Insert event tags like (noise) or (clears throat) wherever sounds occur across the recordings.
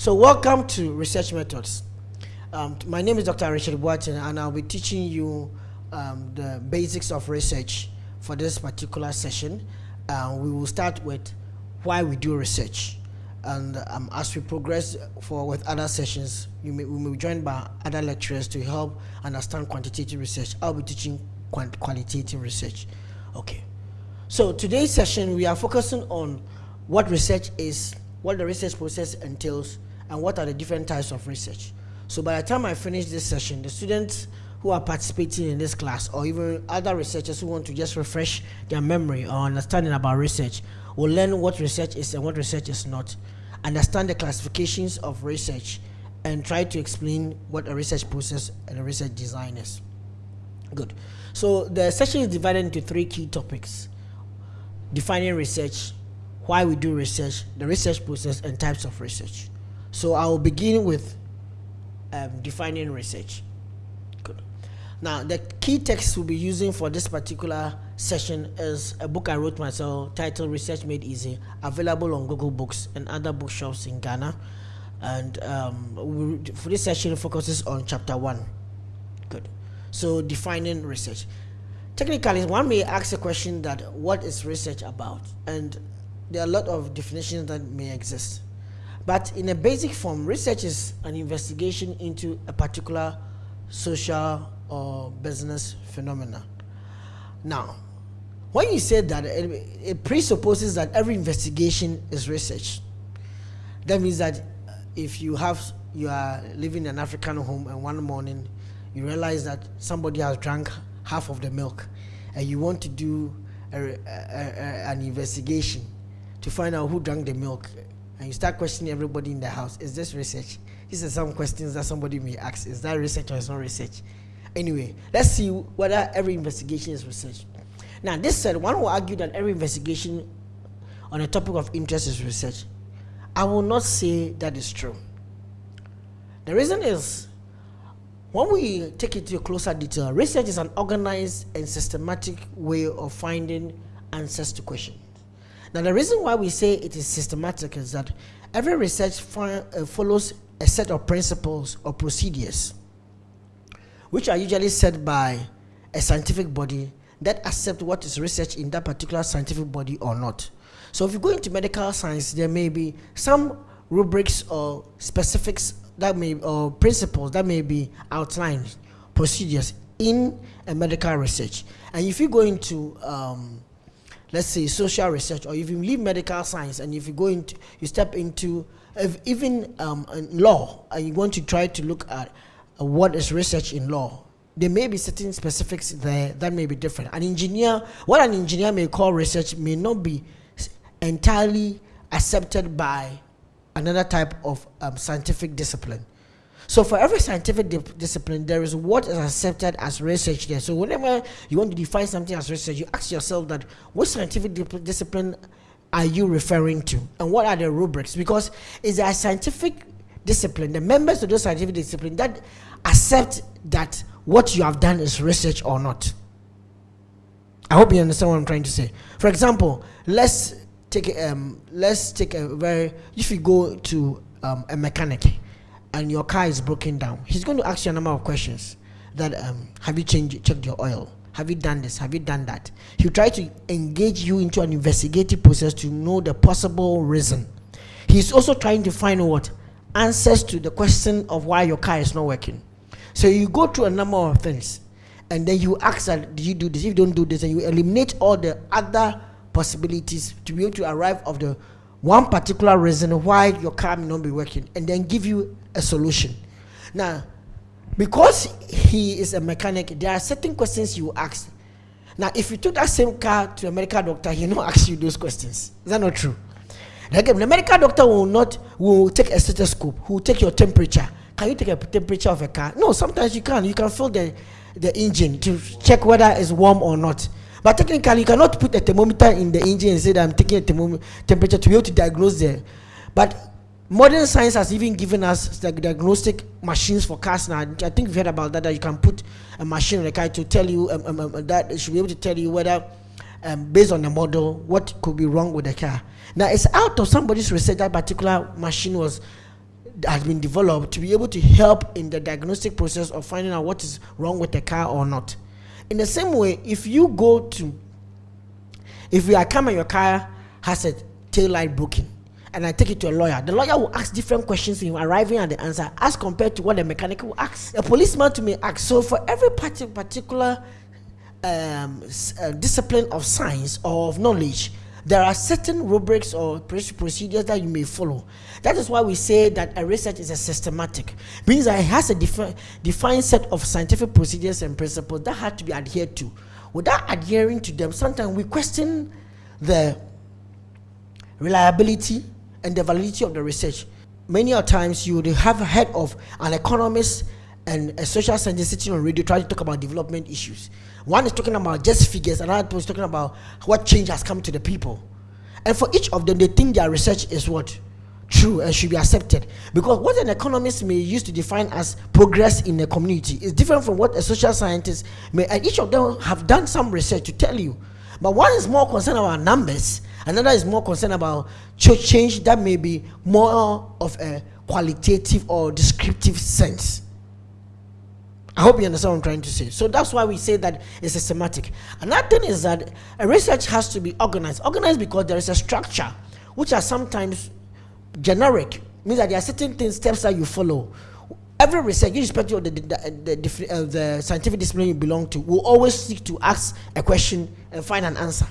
So welcome to Research Methods. Um, my name is Dr. Richard Boateng and I'll be teaching you um, the basics of research for this particular session. Uh, we will start with why we do research. And um, as we progress for with other sessions, you may, we may be joined by other lecturers to help understand quantitative research. I'll be teaching quant qualitative research. Okay. So today's session, we are focusing on what research is, what the research process entails, and what are the different types of research. So by the time I finish this session, the students who are participating in this class, or even other researchers who want to just refresh their memory or understanding about research, will learn what research is and what research is not, understand the classifications of research, and try to explain what a research process and a research design is. Good. So the session is divided into three key topics. Defining research, why we do research, the research process, and types of research. So I will begin with um, defining research. Good. Now, the key text we'll be using for this particular session is a book I wrote myself titled Research Made Easy, available on Google Books and other bookshops in Ghana. And um, we, for this session, focuses on chapter one. Good. So, defining research. Technically, one may ask a question that what is research about? And there are a lot of definitions that may exist. But in a basic form, research is an investigation into a particular social or business phenomena. Now, when you say that, it, it presupposes that every investigation is research. That means that if you have you are living in an African home and one morning you realize that somebody has drank half of the milk and you want to do a, a, a, an investigation to find out who drank the milk and you start questioning everybody in the house. Is this research? These are some questions that somebody may ask is that research or is not research? Anyway let's see whether every investigation is research. Now this said one will argue that every investigation on a topic of interest is research. I will not say that is true. The reason is when we take it to a closer detail research is an organized and systematic way of finding answers to questions now, the reason why we say it is systematic is that every research uh, follows a set of principles or procedures, which are usually set by a scientific body that accept what is research in that particular scientific body or not. So if you go into medical science, there may be some rubrics or specifics that may or principles that may be outlined, procedures in a medical research. And if you go into um, let's say social research or if you leave medical science and if you go into you step into even um, law and you want to try to look at uh, what is research in law there may be certain specifics there that may be different. An engineer what an engineer may call research may not be entirely accepted by another type of um, scientific discipline so for every scientific di discipline, there is what is accepted as research there. So whenever you want to define something as research, you ask yourself that what scientific di discipline are you referring to? And what are the rubrics? Because it's a scientific discipline, the members of the scientific discipline that accept that what you have done is research or not. I hope you understand what I'm trying to say. For example, let's take um, let's take a very if you go to um, a mechanic and your car is broken down, he's going to ask you a number of questions. That um, have you changed, checked your oil? Have you done this? Have you done that? He'll try to engage you into an investigative process to know the possible reason. He's also trying to find what answers to the question of why your car is not working. So you go through a number of things, and then you ask that, do you do this? If you don't do this, and you eliminate all the other possibilities to be able to arrive of the one particular reason why your car may not be working, and then give you a solution. Now, because he is a mechanic, there are certain questions you ask. Now, if you took that same car to a medical doctor, he will (laughs) not ask you those questions. Is that not true? Again, the medical doctor will not will take a stethoscope, who will take your temperature. Can you take a temperature of a car? No, sometimes you can. You can feel the, the engine to check whether it's warm or not. But technically, you cannot put a thermometer in the engine and say that I'm taking a temperature to be able to diagnose there. But modern science has even given us the diagnostic machines for cars now. I think we've heard about that, that you can put a machine in the car to tell you um, um, um, that it should be able to tell you whether um, based on the model what could be wrong with the car. Now it's out of somebody's research that particular machine was has been developed to be able to help in the diagnostic process of finding out what is wrong with the car or not. In the same way, if you go to, if you are coming, your car has a tail light broken, and I take it to a lawyer, the lawyer will ask different questions in arriving at the answer as compared to what the mechanic will ask. A policeman to me asks. So for every particular um, uh, discipline of science or of knowledge, there are certain rubrics or procedures that you may follow. That is why we say that a research is a systematic. Means that it has a defi defined set of scientific procedures and principles that have to be adhered to. Without adhering to them, sometimes we question the reliability and the validity of the research. Many times you would have heard of an economist and a social scientist sitting on radio trying to talk about development issues. One is talking about just figures, another is talking about what change has come to the people. And for each of them, they think their research is what? True and should be accepted. Because what an economist may use to define as progress in a community is different from what a social scientist may, and each of them have done some research to tell you. But one is more concerned about numbers, another is more concerned about change that may be more of a qualitative or descriptive sense. I hope you understand what I'm trying to say. So that's why we say that it's systematic. Another thing is that a research has to be organized. Organized because there is a structure, which are sometimes generic, means that there are certain things, steps that you follow. Every research, irrespective of the, the, the, uh, the scientific discipline you belong to, will always seek to ask a question and find an answer.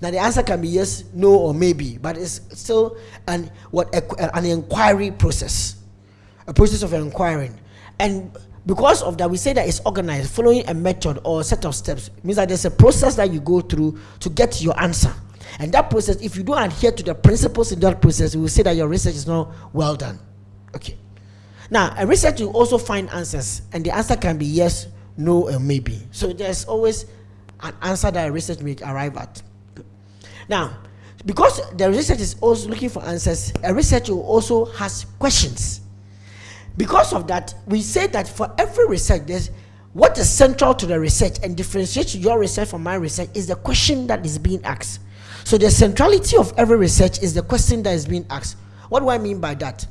Now the answer can be yes, no, or maybe, but it's still an what an inquiry process, a process of inquiring, and because of that we say that it's organized following a method or a set of steps. It means that there's a process that you go through to get your answer. And that process if you don't adhere to the principles in that process we will say that your research is not well done. Okay. Now a research will also find answers and the answer can be yes no and maybe. So there's always an answer that a research may arrive at. Now because the research is also looking for answers a researcher also has questions because of that, we say that for every research, there's what is central to the research and differentiates your research from my research is the question that is being asked. So the centrality of every research is the question that is being asked. What do I mean by that?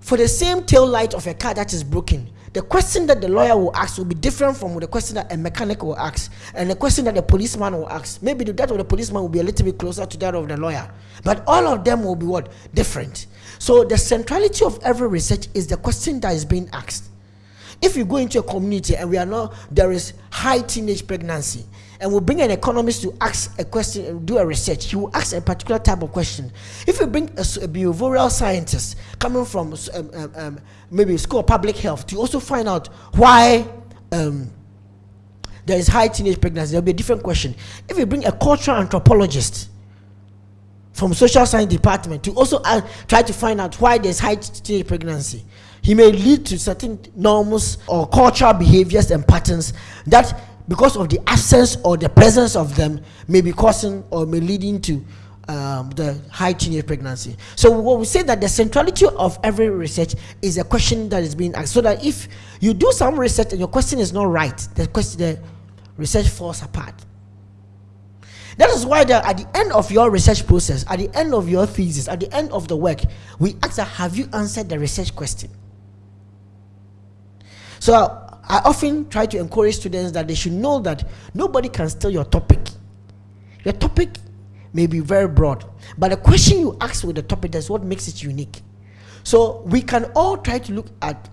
For the same tail light of a car that is broken, the question that the lawyer will ask will be different from the question that a mechanic will ask and the question that the policeman will ask. Maybe that of the policeman will be a little bit closer to that of the lawyer. But all of them will be what? Different. So the centrality of every research is the question that is being asked. If you go into a community and we are not, there is high teenage pregnancy, and we bring an economist to ask a question, do a research, he will ask a particular type of question. If you bring a, a behavioral scientist coming from um, um, um, maybe school of public health to also find out why um, there is high teenage pregnancy, there will be a different question. If you bring a cultural anthropologist from social science department to also uh, try to find out why there's high teenage pregnancy, he may lead to certain norms or cultural behaviors and patterns that because of the absence or the presence of them may be causing or may leading to um, the high teenage pregnancy. So what we say that the centrality of every research is a question that is being asked. So that if you do some research and your question is not right, the question the research falls apart. That is why at the end of your research process, at the end of your thesis, at the end of the work, we ask have you answered the research question? So I often try to encourage students that they should know that nobody can steal your topic. Your topic may be very broad, but the question you ask with the topic is what makes it unique. So we can all try to look at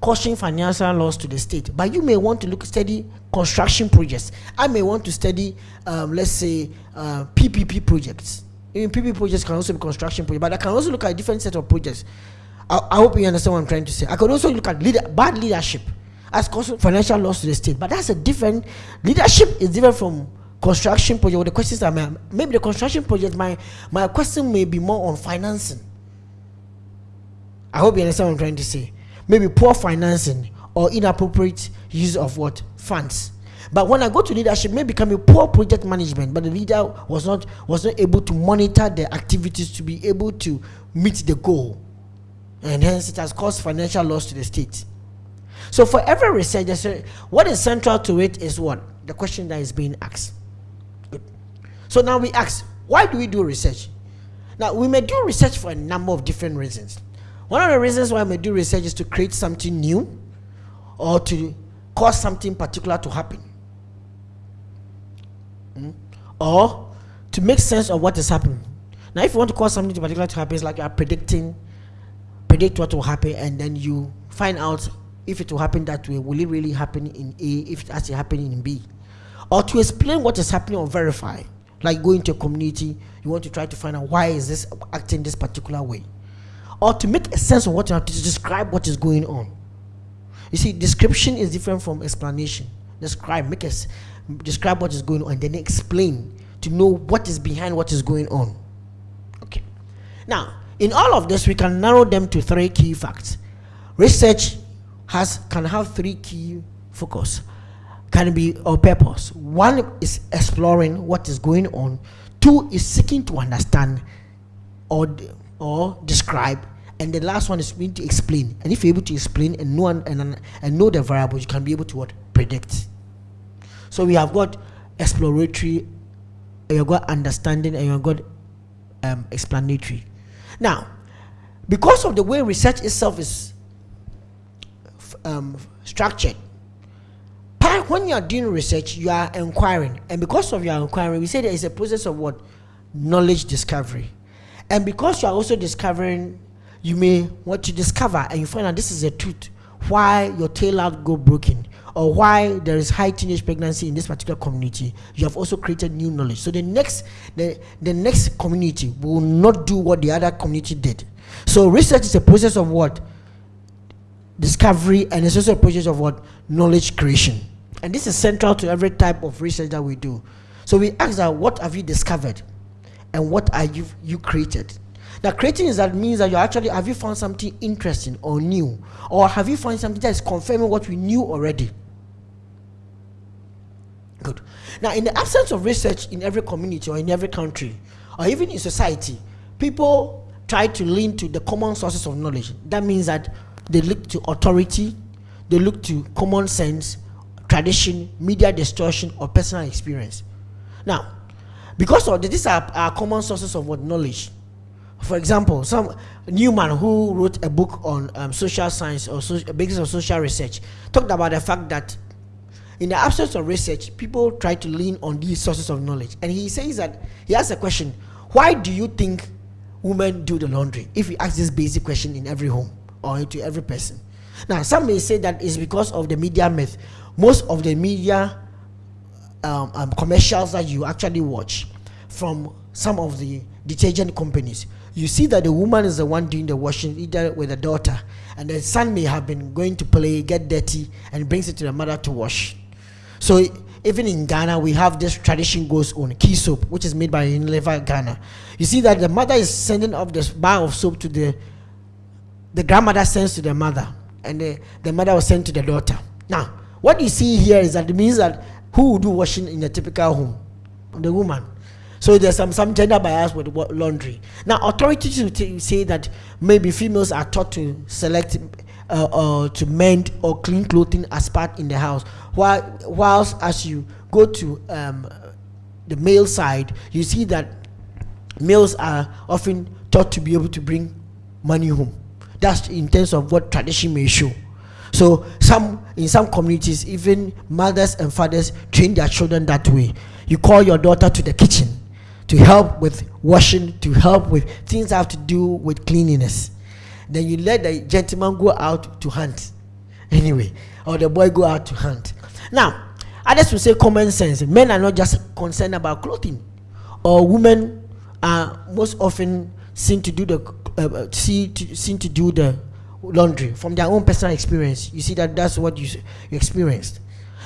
caution financial loss to the state, but you may want to look study construction projects. I may want to study, um, let's say, uh, PPP projects. Even PPP projects can also be construction projects, but I can also look at a different set of projects. I, I hope you understand what I'm trying to say. I could also look at leader, bad leadership as causing financial loss to the state. But that's a different leadership is different from construction project. the questions are maybe the construction project. My my question may be more on financing. I hope you understand what I'm trying to say. Maybe poor financing or inappropriate use of what funds. But when I go to leadership, maybe become a poor project management, but the leader was not was not able to monitor the activities to be able to meet the goal, and hence it has caused financial loss to the state. So for every research, what is central to it is what? The question that is being asked. Good. So now we ask, why do we do research? Now, we may do research for a number of different reasons. One of the reasons why we do research is to create something new or to cause something particular to happen. Mm? Or to make sense of what is happening. Now, if you want to cause something particular to happen, it's like you are predicting, predict what will happen, and then you find out if it will happen that way. Will it really happen in A if it actually happening in B? Or to explain what is happening or verify, like going to a community, you want to try to find out why is this acting this particular way, or to make a sense of what you have to describe what is going on. You see, description is different from explanation. Describe, make us describe what is going on, and then explain to know what is behind what is going on. Okay. Now, in all of this, we can narrow them to three key facts. Research has can have three key focus can be or purpose one is exploring what is going on two is seeking to understand or or describe and the last one is being to explain. And if you're able to explain and know and, and, and know the variables you can be able to what? Predict. So we have got exploratory you've got understanding and you've got um, explanatory. Now because of the way research itself is um, structured. When you are doing research, you are inquiring, and because of your inquiring, we say there is a process of what? Knowledge discovery, and because you are also discovering, you may want to discover, and you find out this is a truth why your tail out go broken or why there is high teenage pregnancy in this particular community. You have also created new knowledge. So the next the, the next community will not do what the other community did. So research is a process of what? Discovery and it's also a process of what? Knowledge creation. And this is central to every type of research that we do. So we ask that what have you discovered and what are you you created now creating is that means that you actually have you found something interesting or new or have you found something that is confirming what we knew already good now in the absence of research in every community or in every country or even in society people try to lean to the common sources of knowledge that means that they look to authority, they look to common sense, tradition, media distortion, or personal experience. Now, because of this, these are, are common sources of what knowledge. For example, some Neuman who wrote a book on um, social science or so, basis of social research talked about the fact that in the absence of research, people try to lean on these sources of knowledge. And he says that he asks a question: Why do you think women do the laundry? If we ask this basic question in every home, or to every person. Now, some may say that it's because of the media myth. Most of the media um, um, commercials that you actually watch from some of the detergent companies, you see that the woman is the one doing the washing, either with the daughter, and the son may have been going to play, get dirty, and brings it to the mother to wash. So even in Ghana, we have this tradition goes on key soap, which is made by Unilever Ghana. You see that the mother is sending off this bar of soap to the the grandmother sends to the mother, and the, the mother was sent to the daughter. Now, what you see here is that it means that who do washing in a typical home? The woman. So there's some, some gender bias with laundry. Now, authorities will say that maybe females are taught to select uh, uh, to mend or clean clothing as part in the house, while whilst as you go to um, the male side, you see that males are often taught to be able to bring money home. That's in terms of what tradition may show. So some in some communities, even mothers and fathers train their children that way. You call your daughter to the kitchen to help with washing, to help with things that have to do with cleanliness. Then you let the gentleman go out to hunt. Anyway, or the boy go out to hunt. Now, others will say common sense. Men are not just concerned about clothing, or women are most often seen to do the uh, uh, see to, seen to do the laundry from their own personal experience. You see that that's what you, you experienced.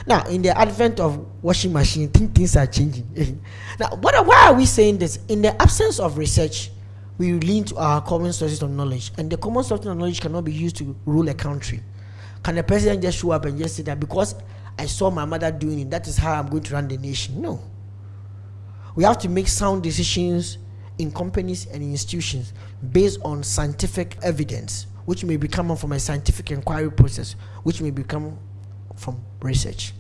Now, in the advent of washing machine, things are changing. (laughs) now, what, why are we saying this? In the absence of research, we lean to our common sources of knowledge, and the common sources of knowledge cannot be used to rule a country. Can the president just show up and just say that because I saw my mother doing it, that is how I'm going to run the nation? No. We have to make sound decisions in companies and institutions based on scientific evidence, which may become from a scientific inquiry process, which may become from research.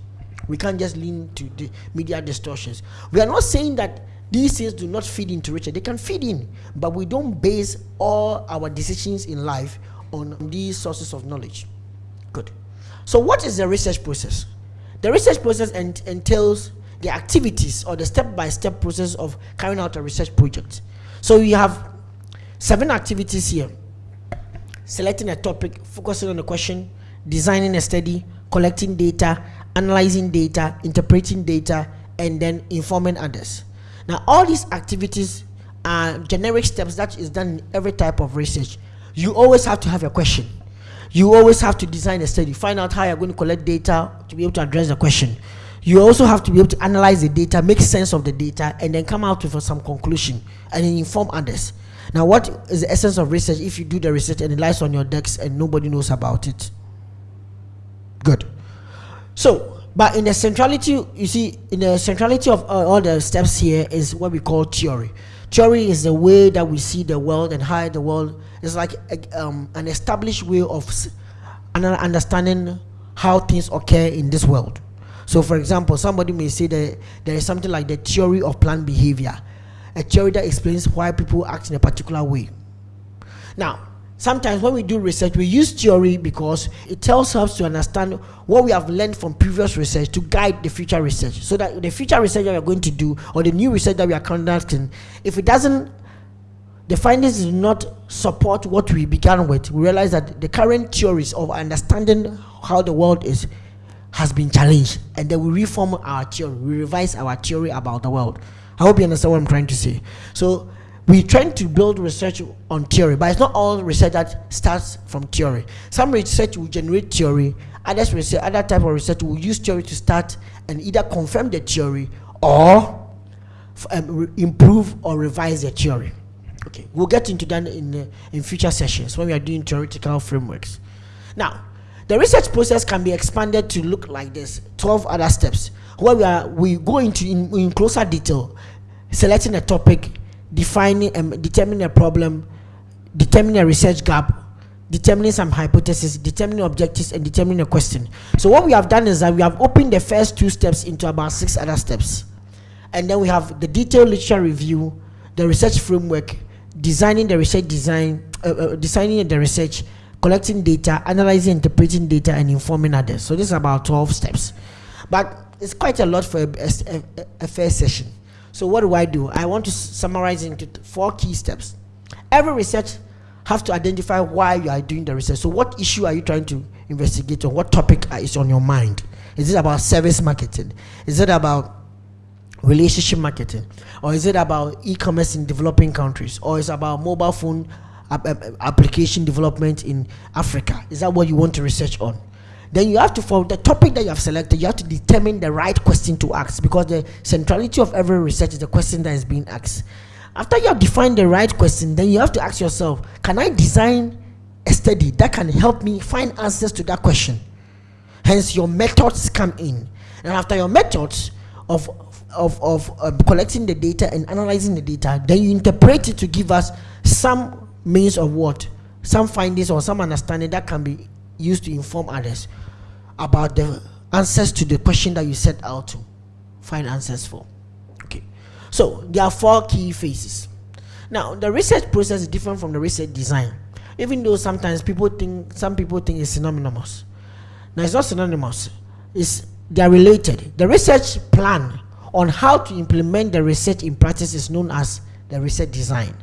We can't just lean to the media distortions. We are not saying that these things do not feed into research. They can feed in, but we don't base all our decisions in life on these sources of knowledge. Good. So, what is the research process? The research process ent- entails the activities or the step by step process of carrying out a research project. So, you have seven activities here selecting a topic, focusing on a question, designing a study, collecting data, analyzing data, interpreting data, and then informing others. Now, all these activities are generic steps that is done in every type of research. You always have to have a question. You always have to design a study, find out how you're going to collect data to be able to address the question. You also have to be able to analyze the data, make sense of the data, and then come out with some conclusion and inform others. Now, what is the essence of research if you do the research and it lies on your decks and nobody knows about it? Good. So, but in the centrality, you see, in the centrality of uh, all the steps here is what we call theory. Theory is the way that we see the world and how the world is like a, um, an established way of understanding how things occur in this world. So, for example, somebody may say that there is something like the theory of plant behavior, a theory that explains why people act in a particular way. Now, sometimes when we do research, we use theory because it tells us to understand what we have learned from previous research to guide the future research. So that the future research that we are going to do or the new research that we are conducting, if it doesn't, the findings do not support what we began with, we realize that the current theories of understanding how the world is has been challenged. And then we reform our theory, we revise our theory about the world. I hope you understand what I'm trying to say. So we try to build research on theory, but it's not all research that starts from theory. Some research will generate theory, others research, other type of research will use theory to start and either confirm the theory or um, improve or revise the theory. Okay, we'll get into that in uh, in future sessions when we are doing theoretical frameworks. Now, the research process can be expanded to look like this: 12 other steps where we are we go into in, in closer detail, selecting a topic defining and um, determining a problem, determining a research gap, determining some hypothesis, determining objectives, and determining a question. So what we have done is that we have opened the first two steps into about six other steps. And then we have the detailed literature review, the research framework, designing the research design, uh, uh, designing the research, collecting data, analyzing, interpreting data, and informing others. So this is about 12 steps. But it's quite a lot for a, a, a first session. So what do I do? I want to summarize into four key steps. Every research have to identify why you are doing the research. So what issue are you trying to investigate on? What topic is on your mind? Is it about service marketing? Is it about relationship marketing? Or is it about e-commerce in developing countries? Or is it about mobile phone application development in Africa? Is that what you want to research on? Then you have to for the topic that you have selected you have to determine the right question to ask because the centrality of every research is the question that is being asked. After you have defined the right question then you have to ask yourself can i design a study that can help me find answers to that question? Hence your methods come in. And after your methods of of, of um, collecting the data and analyzing the data then you interpret it to give us some means of what? Some findings or some understanding that can be used to inform others about the answers to the question that you set out to find answers for. Okay, so there are four key phases. Now, the research process is different from the research design, even though sometimes people think some people think it's synonymous. Now, it's not synonymous. It's they are related. The research plan on how to implement the research in practice is known as the research design.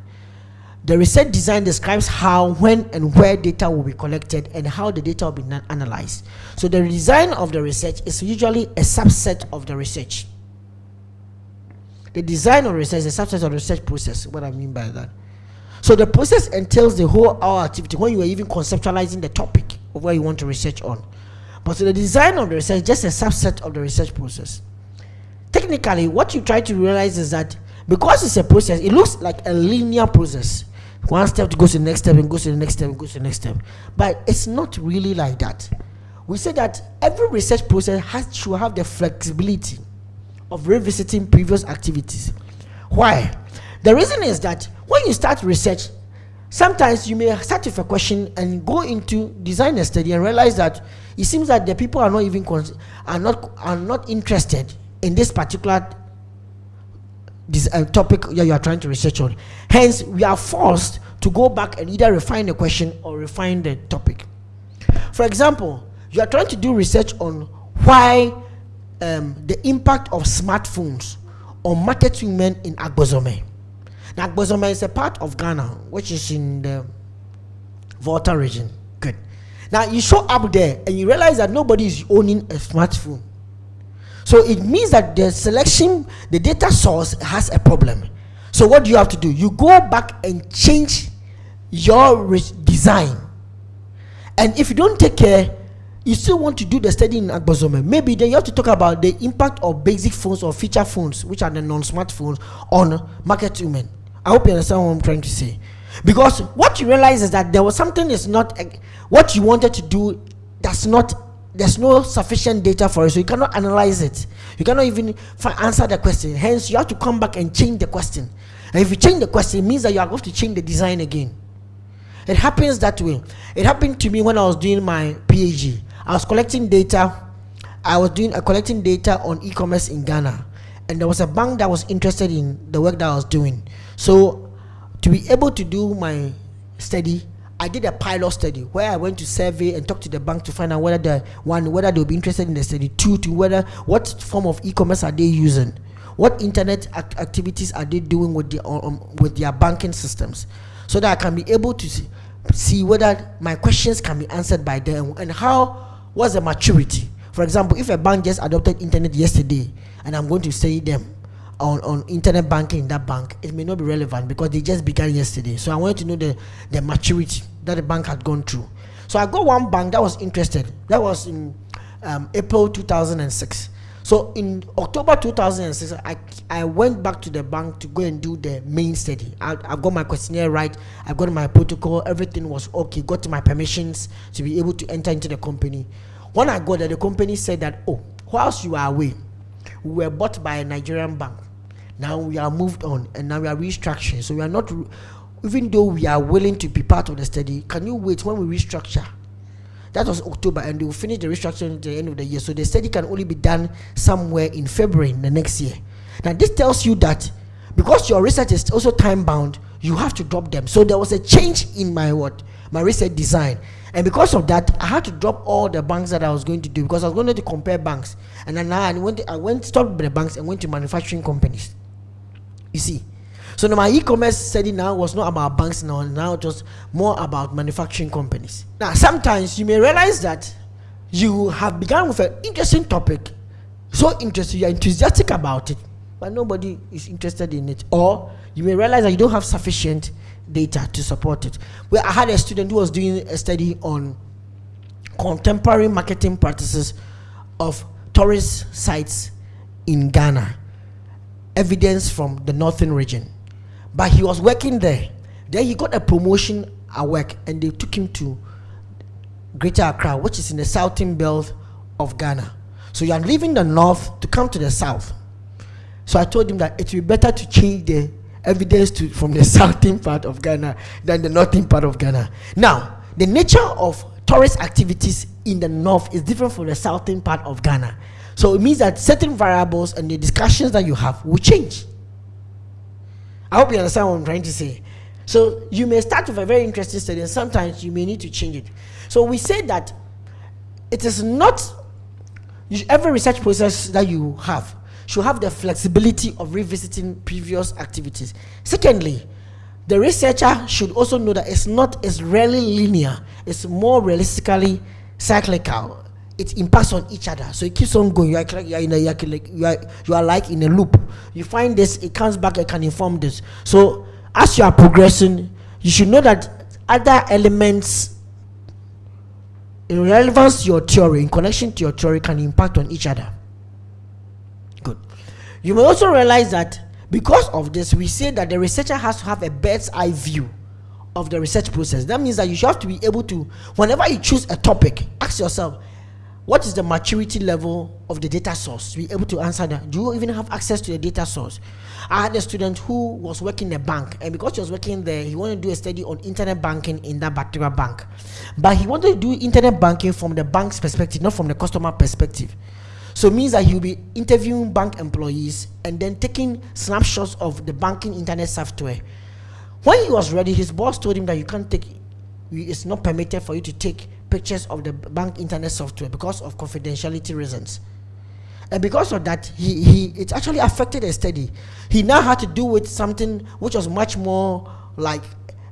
The research design describes how, when, and where data will be collected and how the data will be analyzed. So the design of the research is usually a subset of the research. The design of research is a subset of the research process. What I mean by that. So the process entails the whole our activity when you are even conceptualizing the topic of where you want to research on. But so the design of the research is just a subset of the research process. Technically, what you try to realize is that because it's a process, it looks like a linear process one step to go to the next step and goes to the next step and goes to the next step. But it's not really like that. We say that every research process has to have the flexibility of revisiting previous activities. Why? The reason is that when you start research, sometimes you may start with a question and go into design a study and realize that it seems that the people are not even are not are not interested in this particular this uh, topic you are trying to research on. Hence, we are forced to go back and either refine the question or refine the topic. For example, you are trying to do research on why um, the impact of smartphones on market women in Agbozume. Now, Agbozume is a part of Ghana, which is in the Volta region. Good. Now, you show up there and you realize that nobody is owning a smartphone. So it means that the selection, the data source has a problem. So what do you have to do? You go back and change your design. And if you don't take care, you still want to do the study in Agbozume. Maybe then you have to talk about the impact of basic phones or feature phones, which are the non-smartphones, on market women. I hope you understand what I'm trying to say. Because what you realize is that there was something is not what you wanted to do. That's not there's no sufficient data for it, so you cannot analyze it. You cannot even answer the question. Hence, you have to come back and change the question. And if you change the question, it means that you are going to change the design again. It happens that way. It happened to me when I was doing my PhD. I was collecting data. I was doing uh, collecting data on e-commerce in Ghana, and there was a bank that was interested in the work that I was doing. So, to be able to do my study, I did a pilot study where I went to survey and talk to the bank to find out whether the one whether they'll be interested in the study. Two, to whether what form of e-commerce are they using, what internet act activities are they doing with the um, with their banking systems, so that I can be able to see, see whether my questions can be answered by them and how was the maturity. For example, if a bank just adopted internet yesterday and I'm going to study them on, on internet banking in that bank, it may not be relevant because they just began yesterday. So I wanted to know the, the maturity that the bank had gone through. So I got one bank that was interested. That was in um, April 2006. So in October 2006, I, I went back to the bank to go and do the main study. I, I got my questionnaire right. I got my protocol. Everything was okay. Got my permissions to be able to enter into the company. When I got there, the company said that, oh, whilst you are away, we were bought by a Nigerian bank. Now we are moved on and now we are restructuring. So we are not, even though we are willing to be part of the study, can you wait when we restructure? That was October and they will finish the restructuring at the end of the year. So the study can only be done somewhere in February in the next year. Now this tells you that because your research is also time bound, you have to drop them. So there was a change in my what? My research design. And because of that, I had to drop all the banks that I was going to do because I was going to compare banks. And then I went, I went stopped the banks and went to manufacturing companies. You see. So now my e-commerce study now was not about banks now, now just more about manufacturing companies. Now sometimes you may realize that you have begun with an interesting topic, so interested, you're enthusiastic about it, but nobody is interested in it. Or you may realize that you don't have sufficient data to support it. Well, I had a student who was doing a study on contemporary marketing practices of tourist sites in Ghana evidence from the northern region. But he was working there. Then he got a promotion at work and they took him to Greater Accra, which is in the southern belt of Ghana. So you are leaving the north to come to the south. So I told him that it would be better to change the evidence to, from the (laughs) southern part of Ghana than the northern part of Ghana. Now, the nature of tourist activities in the north is different from the southern part of Ghana. So it means that certain variables and the discussions that you have will change. I hope you understand what I'm trying to say. So you may start with a very interesting study and sometimes you may need to change it. So we say that it is not every research process that you have should have the flexibility of revisiting previous activities. Secondly, the researcher should also know that it's not as rarely linear, it's more realistically cyclical it impacts on each other. So it keeps on going. You are, you are in a you are, you are like in a loop. You find this, it comes back, it can inform this. So as you are progressing, you should know that other elements in relevance to your theory, in connection to your theory, can impact on each other. Good. You may also realize that because of this, we say that the researcher has to have a bird's eye view of the research process. That means that you should have to be able to, whenever you choose a topic, ask yourself, what is the maturity level of the data source? To be able to answer that. Do you even have access to the data source? I had a student who was working in a bank and because he was working there he wanted to do a study on internet banking in that particular bank. But he wanted to do internet banking from the bank's perspective not from the customer perspective. So it means that he'll be interviewing bank employees and then taking snapshots of the banking internet software. When he was ready, his boss told him that you can't take, it's not permitted for you to take pictures of the bank internet software because of confidentiality reasons. And because of that, he, he it actually affected his study. He now had to do with something which was much more like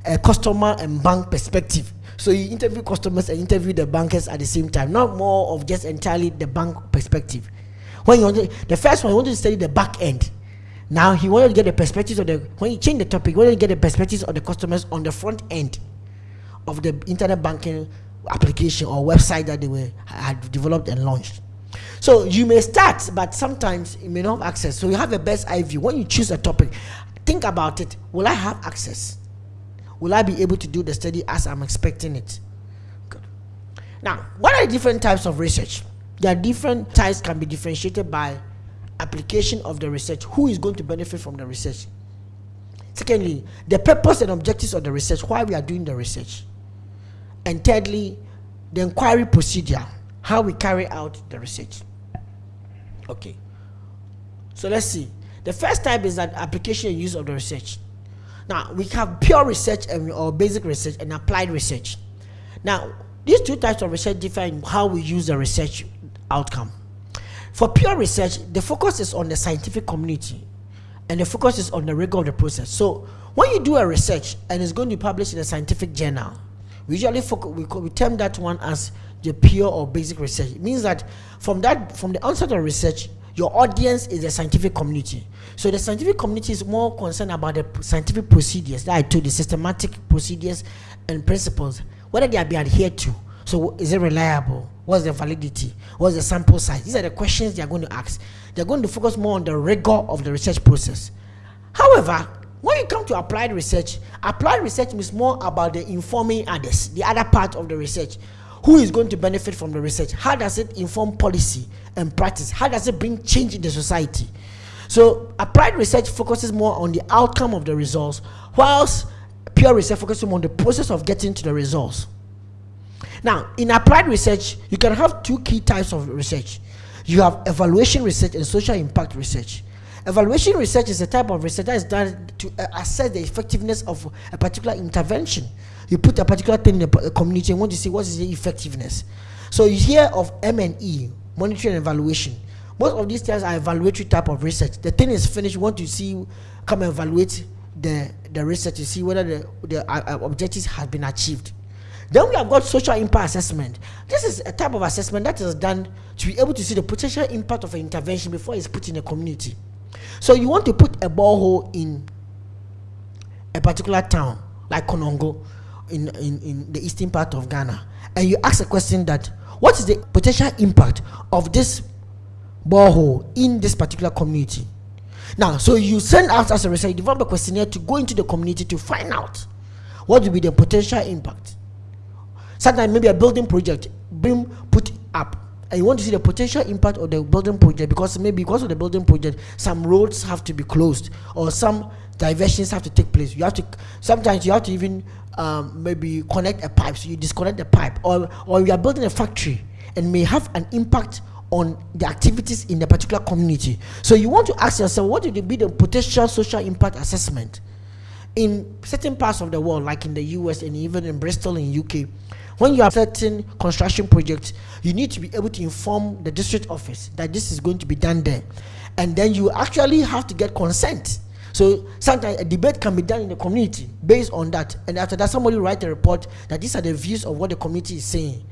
a customer and bank perspective. So you interview customers and interview the bankers at the same time, not more of just entirely the bank perspective. When you wanted, the first one, he wanted to study the back end. Now he wanted to get the perspectives of the when he changed the topic, he wanted to get the perspectives of the customers on the front end of the internet banking application or website that they were had developed and launched. So you may start, but sometimes you may not have access. So you have a best eye view. When you choose a topic, think about it. Will I have access? Will I be able to do the study as I'm expecting it? Good. Now, what are the different types of research? There are different types can be differentiated by application of the research. Who is going to benefit from the research? Secondly, the purpose and objectives of the research, why we are doing the research. And thirdly, the inquiry procedure, how we carry out the research. Okay. So let's see. The first type is that application and use of the research. Now, we have pure research and, or basic research and applied research. Now, these two types of research differ in how we use the research outcome. For pure research, the focus is on the scientific community and the focus is on the rigor of the process. So, when you do a research and it's going to be published in a scientific journal, we usually we, we term that one as the pure or basic research. It means that from that from the onset of research, your audience is the scientific community. So the scientific community is more concerned about the scientific procedures that I told the systematic procedures and principles, whether they are being adhered to. So is it reliable? What's the validity? What's the sample size? These are the questions they are going to ask. They're going to focus more on the rigor of the research process. However, when you come to applied research, applied research means more about the informing others, the other part of the research. Who is going to benefit from the research? How does it inform policy and practice? How does it bring change in the society? So applied research focuses more on the outcome of the results whilst pure research focuses more on the process of getting to the results. Now in applied research you can have two key types of research. You have evaluation research and social impact research evaluation research is a type of research that is done to uh, assess the effectiveness of a particular intervention you put a particular thing in the community and want to see what is the effectiveness. So you hear of M&E, monitoring and evaluation. Most of these things are evaluatory type of research. The thing is finished, you want to see, come and evaluate the, the research to see whether the, the uh, uh, objectives have been achieved. Then we have got social impact assessment. This is a type of assessment that is done to be able to see the potential impact of an intervention before it's put in a community. So you want to put a borehole in a particular town, like Konongo in, in, in the eastern part of Ghana, and you ask a question that what is the potential impact of this borehole in this particular community? Now, so you send out as a research, a questionnaire to go into the community to find out what will be the potential impact. Sometimes maybe a building project being put up and you want to see the potential impact of the building project because maybe because of the building project some roads have to be closed or some diversions have to take place. You have to sometimes you have to even um, maybe connect a pipe, so you disconnect the pipe, or or you are building a factory and may have an impact on the activities in a particular community. So you want to ask yourself, what would be the potential social impact assessment in certain parts of the world, like in the US and even in Bristol in UK? When you have certain construction projects, you need to be able to inform the district office that this is going to be done there, and then you actually have to get consent so sometimes a debate can be done in the community based on that. And after that, somebody write a report that these are the views of what the community is saying.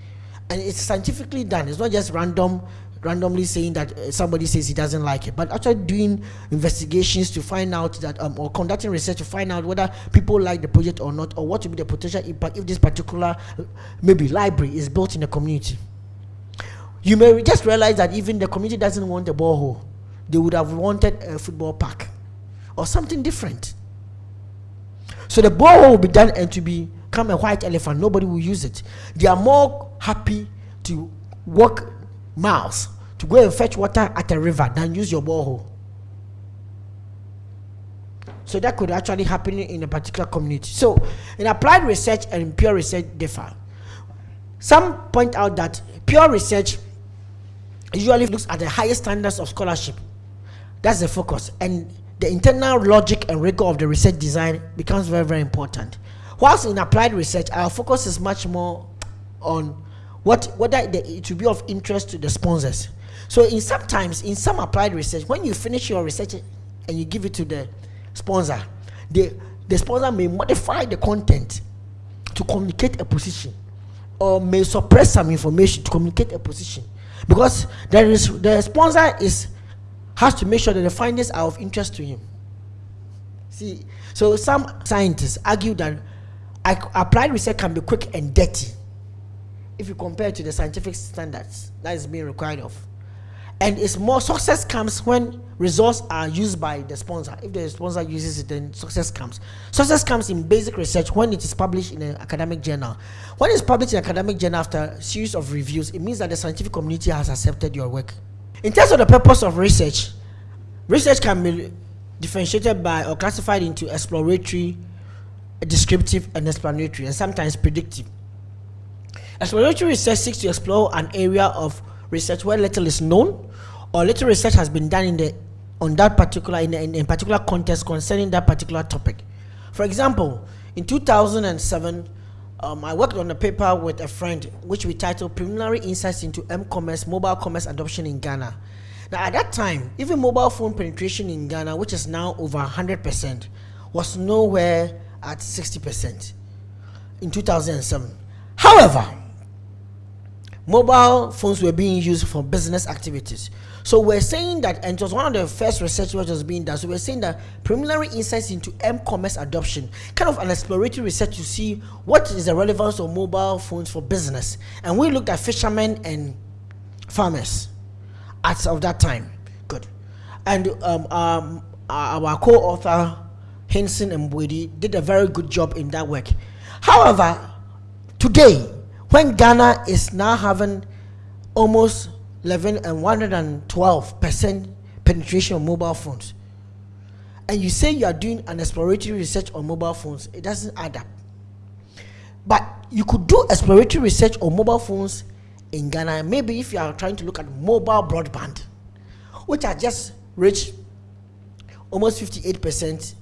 And it's scientifically done. It's not just random randomly saying that uh, somebody says he doesn't like it, but actually doing investigations to find out that, um, or conducting research to find out whether people like the project or not, or what will be the potential impact if this particular, maybe library is built in the community. You may just realize that even the community doesn't want a borehole; they would have wanted a football park or something different. So the borehole will be done and to become a white elephant. Nobody will use it. They are more happy to walk miles to go and fetch water at a river than use your borehole. So that could actually happen in a particular community. So in applied research and pure research differ. Some point out that pure research usually looks at the highest standards of scholarship. That's the focus. And the internal logic and rigor of the research design becomes very, very important. Whilst in applied research, our focus is much more on what whether the, it will be of interest to the sponsors. So in sometimes in some applied research, when you finish your research and you give it to the sponsor, the the sponsor may modify the content to communicate a position or may suppress some information to communicate a position. Because there is the sponsor is has to make sure that the findings are of interest to him. See so some scientists argue that applied research can be quick and dirty if you compare to the scientific standards that is being required of. And it's more success comes when results are used by the sponsor. If the sponsor uses it then success comes. Success comes in basic research when it is published in an academic journal. When it's published in an academic journal after a series of reviews it means that the scientific community has accepted your work. In terms of the purpose of research research can be differentiated by or classified into exploratory descriptive and explanatory and sometimes predictive exploratory research seeks to explore an area of research where little is known or little research has been done in the on that particular in, in, particular context concerning that particular topic. For example, in 2007, um, I worked on a paper with a friend which we titled Preliminary Insights into M-Commerce Mobile Commerce Adoption in Ghana. Now, at that time, even mobile phone penetration in Ghana, which is now over 100%, was nowhere at 60% in 2007. However, mobile phones were being used for business activities. So we're saying that, and it was one of the first research which was being done. So we're saying that preliminary insights into m-commerce adoption, kind of an exploratory research to see what is the relevance of mobile phones for business. And we looked at fishermen and farmers at of that time. Good. And um, um, our co-author Hinson and Mbwedi did a very good job in that work. However, today when Ghana is now having almost 11 and 112 percent penetration of mobile phones, and you say you are doing an exploratory research on mobile phones, it doesn't add up. But you could do exploratory research on mobile phones in Ghana. Maybe if you are trying to look at mobile broadband, which are just reached almost 58 percent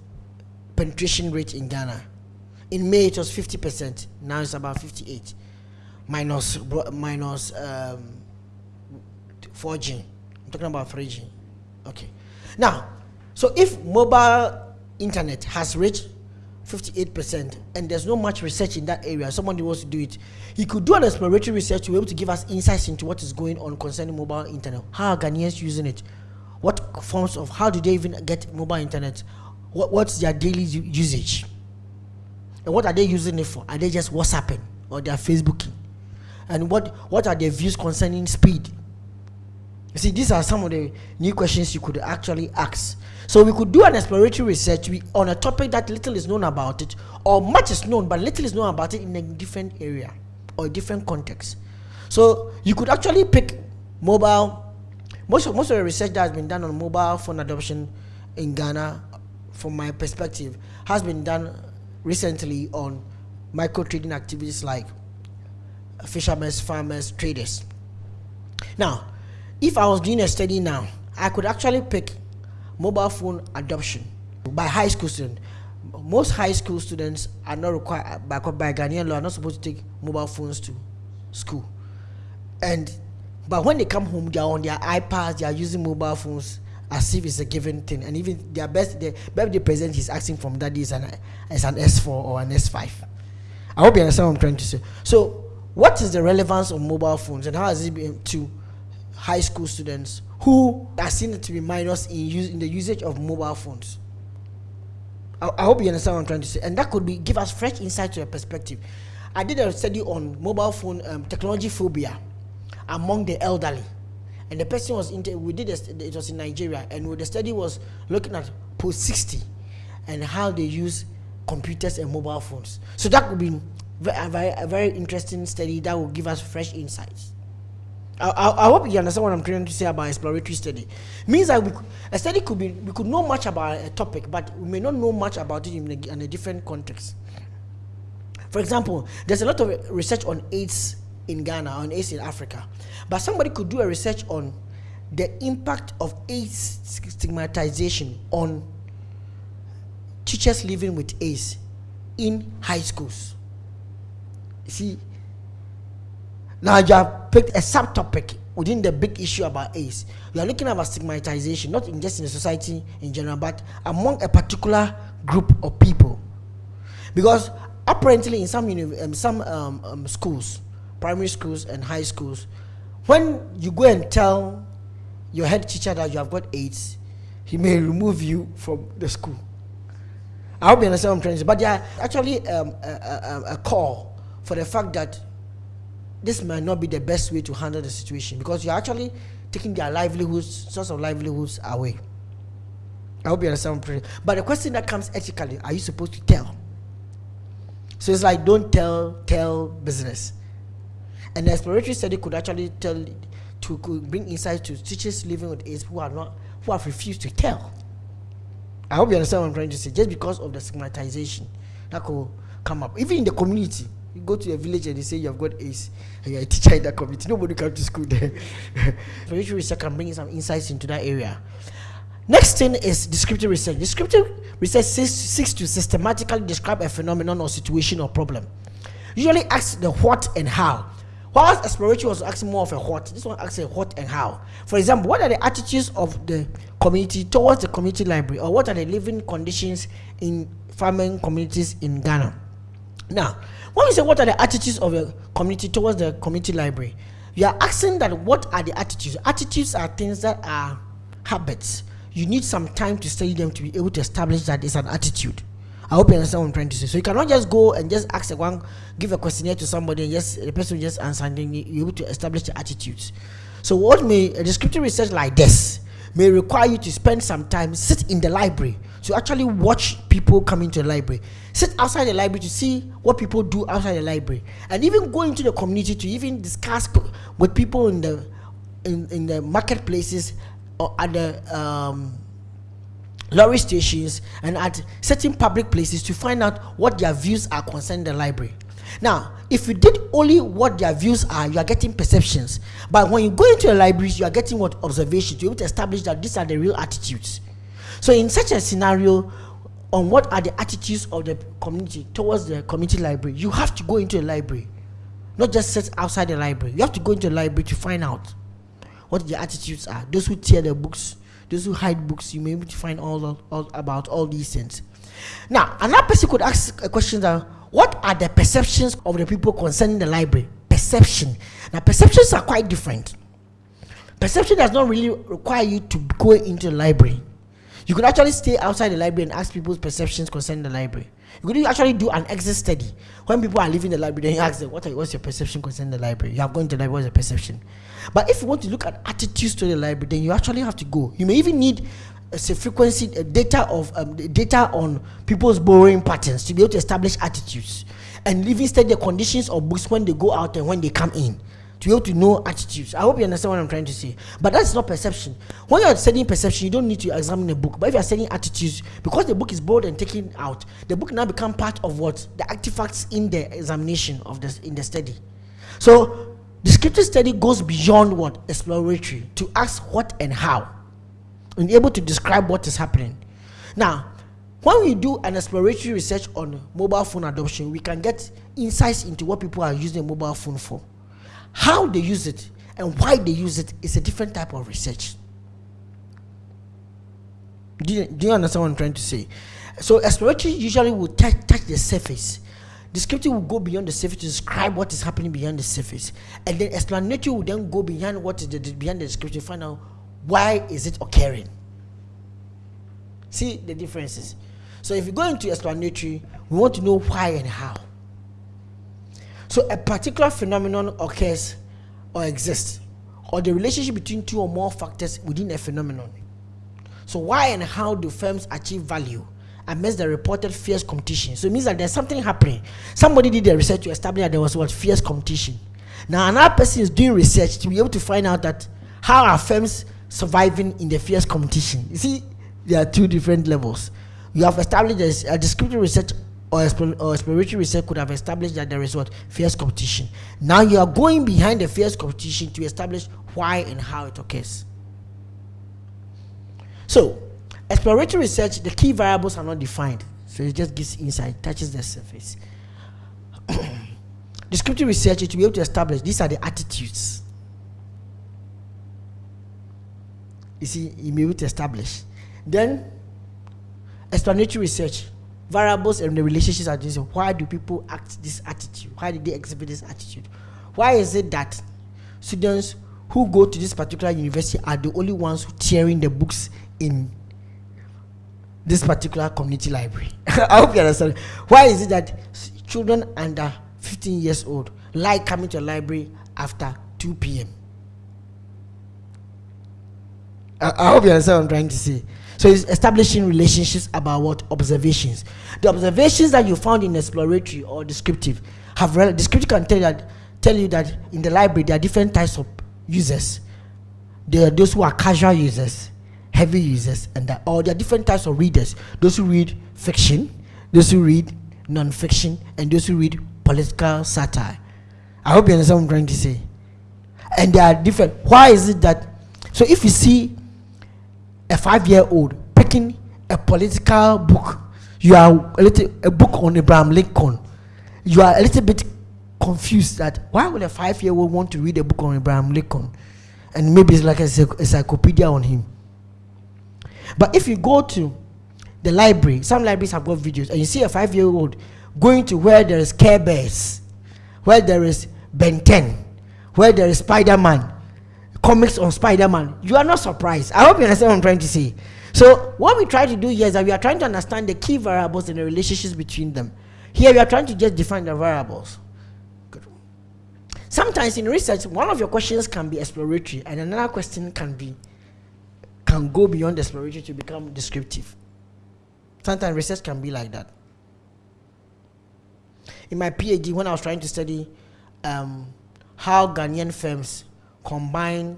penetration rate in Ghana. In May it was 50 percent. Now it's about 58 minus minus um, 4G. I'm talking about 3G. Okay. Now, so if mobile internet has reached 58% and there's no much research in that area, somebody wants to do it, he could do an exploratory research to be able to give us insights into what is going on concerning mobile internet. How are Ghanaians using it? What forms of, how do they even get mobile internet? What, what's their daily usage? And what are they using it for? Are they just WhatsApping or they're Facebooking? and what what are their views concerning speed? You see these are some of the new questions you could actually ask. So we could do an exploratory research. On a topic that little is known about it or much is known but little is known about it in a different area or different context. So you could actually pick mobile. Most of, most of the research that has been done on mobile phone adoption in ghana from my perspective has been done recently on micro trading activities like fishermen, farmers, traders. Now, if I was doing a study now, I could actually pick mobile phone adoption by high school students. Most high school students are not required by, by Ghanaian law are not supposed to take mobile phones to school. And but when they come home, they are on their iPads, they are using mobile phones as if it's a given thing. And even their best their birthday present is asking from daddy is an is an S4 or an S5. I hope you understand what I'm trying to say. So what is the relevance of mobile phones and how has it been to high school students who are seen to be minors in, use, in the usage of mobile phones? I, I, hope you understand what I'm trying to say. And that could be give us fresh insight to a perspective. I did a study on mobile phone um, technology phobia among the elderly. And the person was, in, we did, a, it was in Nigeria, and the study was looking at post 60 and how they use computers and mobile phones. So that could be a very, a very interesting study that will give us fresh insights. I, I, I, hope you understand what I'm trying to say about exploratory study. Means that we, a study could be we could know much about a topic, but we may not know much about it in a, in a different context. For example, there's a lot of research on AIDS in Ghana, on AIDS in Africa. But somebody could do a research on the impact of AIDS stigmatization on teachers living with AIDS in high schools. See, now you have picked a subtopic within the big issue about AIDS. You are looking about stigmatization, not in just in the society in general, but among a particular group of people. Because apparently, in some um, some um, um, schools, primary schools and high schools, when you go and tell your head teacher that you have got AIDS, he may remove you from the school. I hope you understand what I'm trying to say. But there actually um, a, a, a call for the fact that this might not be the best way to handle the situation because you're actually taking their livelihoods, source of livelihoods away. I hope you understand. what I'm saying. But the question that comes ethically, are you supposed to tell? So it's like don't tell, tell business. The exploratory study could actually tell to could bring insight to teachers living with AIDS who are not who have refused to tell. I hope you understand what I'm trying to say. Just because of the stigmatization that could come up, even in the community. You go to a village and they say you have got AIDS and you're a teacher in that community. Nobody come to school there. (laughs) Spiritual research can bring some insights into that area. Next thing is descriptive research. Descriptive research seeks to systematically describe a phenomenon or situation or problem. Usually asks the what and how. Whilst exploratory was asking more of a what, this one asks a what and how. For example, what are the attitudes of the community towards the community library, or what are the living conditions in farming communities in Ghana? Now, when we say what are the attitudes of the community towards the community library, you are asking that what are the attitudes? Attitudes are things that are habits. You need some time to study them to be able to establish that it's an attitude. I hope you understand what I'm trying to say. So you cannot just go and just ask a one, give a questionnaire to somebody and just the person just answer and you're able to establish the attitudes. So what may a descriptive research like this may require you to spend some time, sit in the library to actually watch people come into the library, sit outside the library to see what people do outside the library, and even go into the community to even discuss with people in the in, in the marketplaces or the um, lorry stations and at certain public places to find out what their views are concerning the library. Now, if you did only what their views are, you are getting perceptions. But when you go into the libraries, you are getting what observations. You're able to establish that these are the real attitudes. So, in such a scenario, on what are the attitudes of the community towards the community library, you have to go into the library, not just sit outside the library. You have to go into the library to find out what the attitudes are. Those who tear the books, those who hide books, you may be able to find all, all about all these things. Now, another person could ask a question that what are the perceptions of the people concerning the library? Perception. Now, perceptions are quite different. Perception does not really require you to go into the library. You could actually stay outside the library and ask people's perceptions concerning the library. You could actually do an exit study. When people are leaving the library, then you ask them, what are, what's your perception concerning the library? You are going to the library, what's your perception? But if you want to look at attitudes to the library, then you actually have to go. You may even need a frequency a data of um, data on people's borrowing patterns to be able to establish attitudes and living study the conditions of books when they go out and when they come in to be able to know attitudes. I hope you understand what I'm trying to say. But that's not perception. When you're studying perception, you don't need to examine a book. But if you're studying attitudes, because the book is borrowed and taken out, the book now become part of what the artifacts in the examination of the in the study. So descriptive study goes beyond what exploratory to ask what and how, and able to describe what is happening. Now, when we do an exploratory research on mobile phone adoption, we can get insights into what people are using a mobile phone for. How they use it and why they use it is a different type of research. Do you, do you understand what I'm trying to say? So exploratory usually will touch, touch the surface. Descriptive will go beyond the surface to describe what is happening beyond the surface. And then explanatory will then go beyond what is the, beyond the description, find out why is it occurring. See the differences. So if you go into explanatory, we want to know why and how. So a particular phenomenon occurs or exists, or the relationship between two or more factors within a phenomenon. So why and how do firms achieve value amidst the reported fierce competition? So it means that there's something happening. Somebody did the research to establish that there was what fierce competition. Now another person is doing research to be able to find out that how are firms surviving in the fierce competition. You see, there are two different levels. You have established a descriptive research or, or exploratory research could have established that there is what fierce competition. Now you are going behind the fierce competition to establish why and how it occurs. So, exploratory research, the key variables are not defined, so it just gives insight, touches the surface. (clears throat) Descriptive research is to be able to establish these are the attitudes. You see, you may be able to establish. Then, explanatory research variables and the relationships are this why do people act this attitude why did they exhibit this attitude why is it that students who go to this particular university are the only ones who tearing the books in this particular community library. (laughs) I hope you understand. Why is it that children under 15 years old like coming to a library after 2 p.m I, I hope you understand what i'm trying to say. So it's establishing relationships about what? Observations. The observations that you found in exploratory or descriptive have descriptive can tell you that tell you that in the library there are different types of users. There are those who are casual users, heavy users, and that, or there are different types of readers. Those who read fiction, those who read non-fiction, and those who read political satire. I hope you understand what I'm trying to say. And they are different. Why is it that? So if you see a five year old picking a political book, you are a little a book on Abraham Lincoln, you are a little bit confused that why would a five year old want to read a book on Abraham Lincoln? And maybe it's like a encyclopedia on him. But if you go to the library, some libraries have got videos, and you see a five year old going to where there is Care Bears, where there is Ben 10, where there is Spider Man, comics on Spider-Man, you are not surprised. I hope you understand what I'm trying to say. So what we try to do here is that we are trying to understand the key variables and the relationships between them. Here we are trying to just define the variables. Good. Sometimes in research, one of your questions can be exploratory, and another question can be can go beyond exploratory to become descriptive. Sometimes research can be like that. In my PhD, when I was trying to study um, how Ghanaian firms combine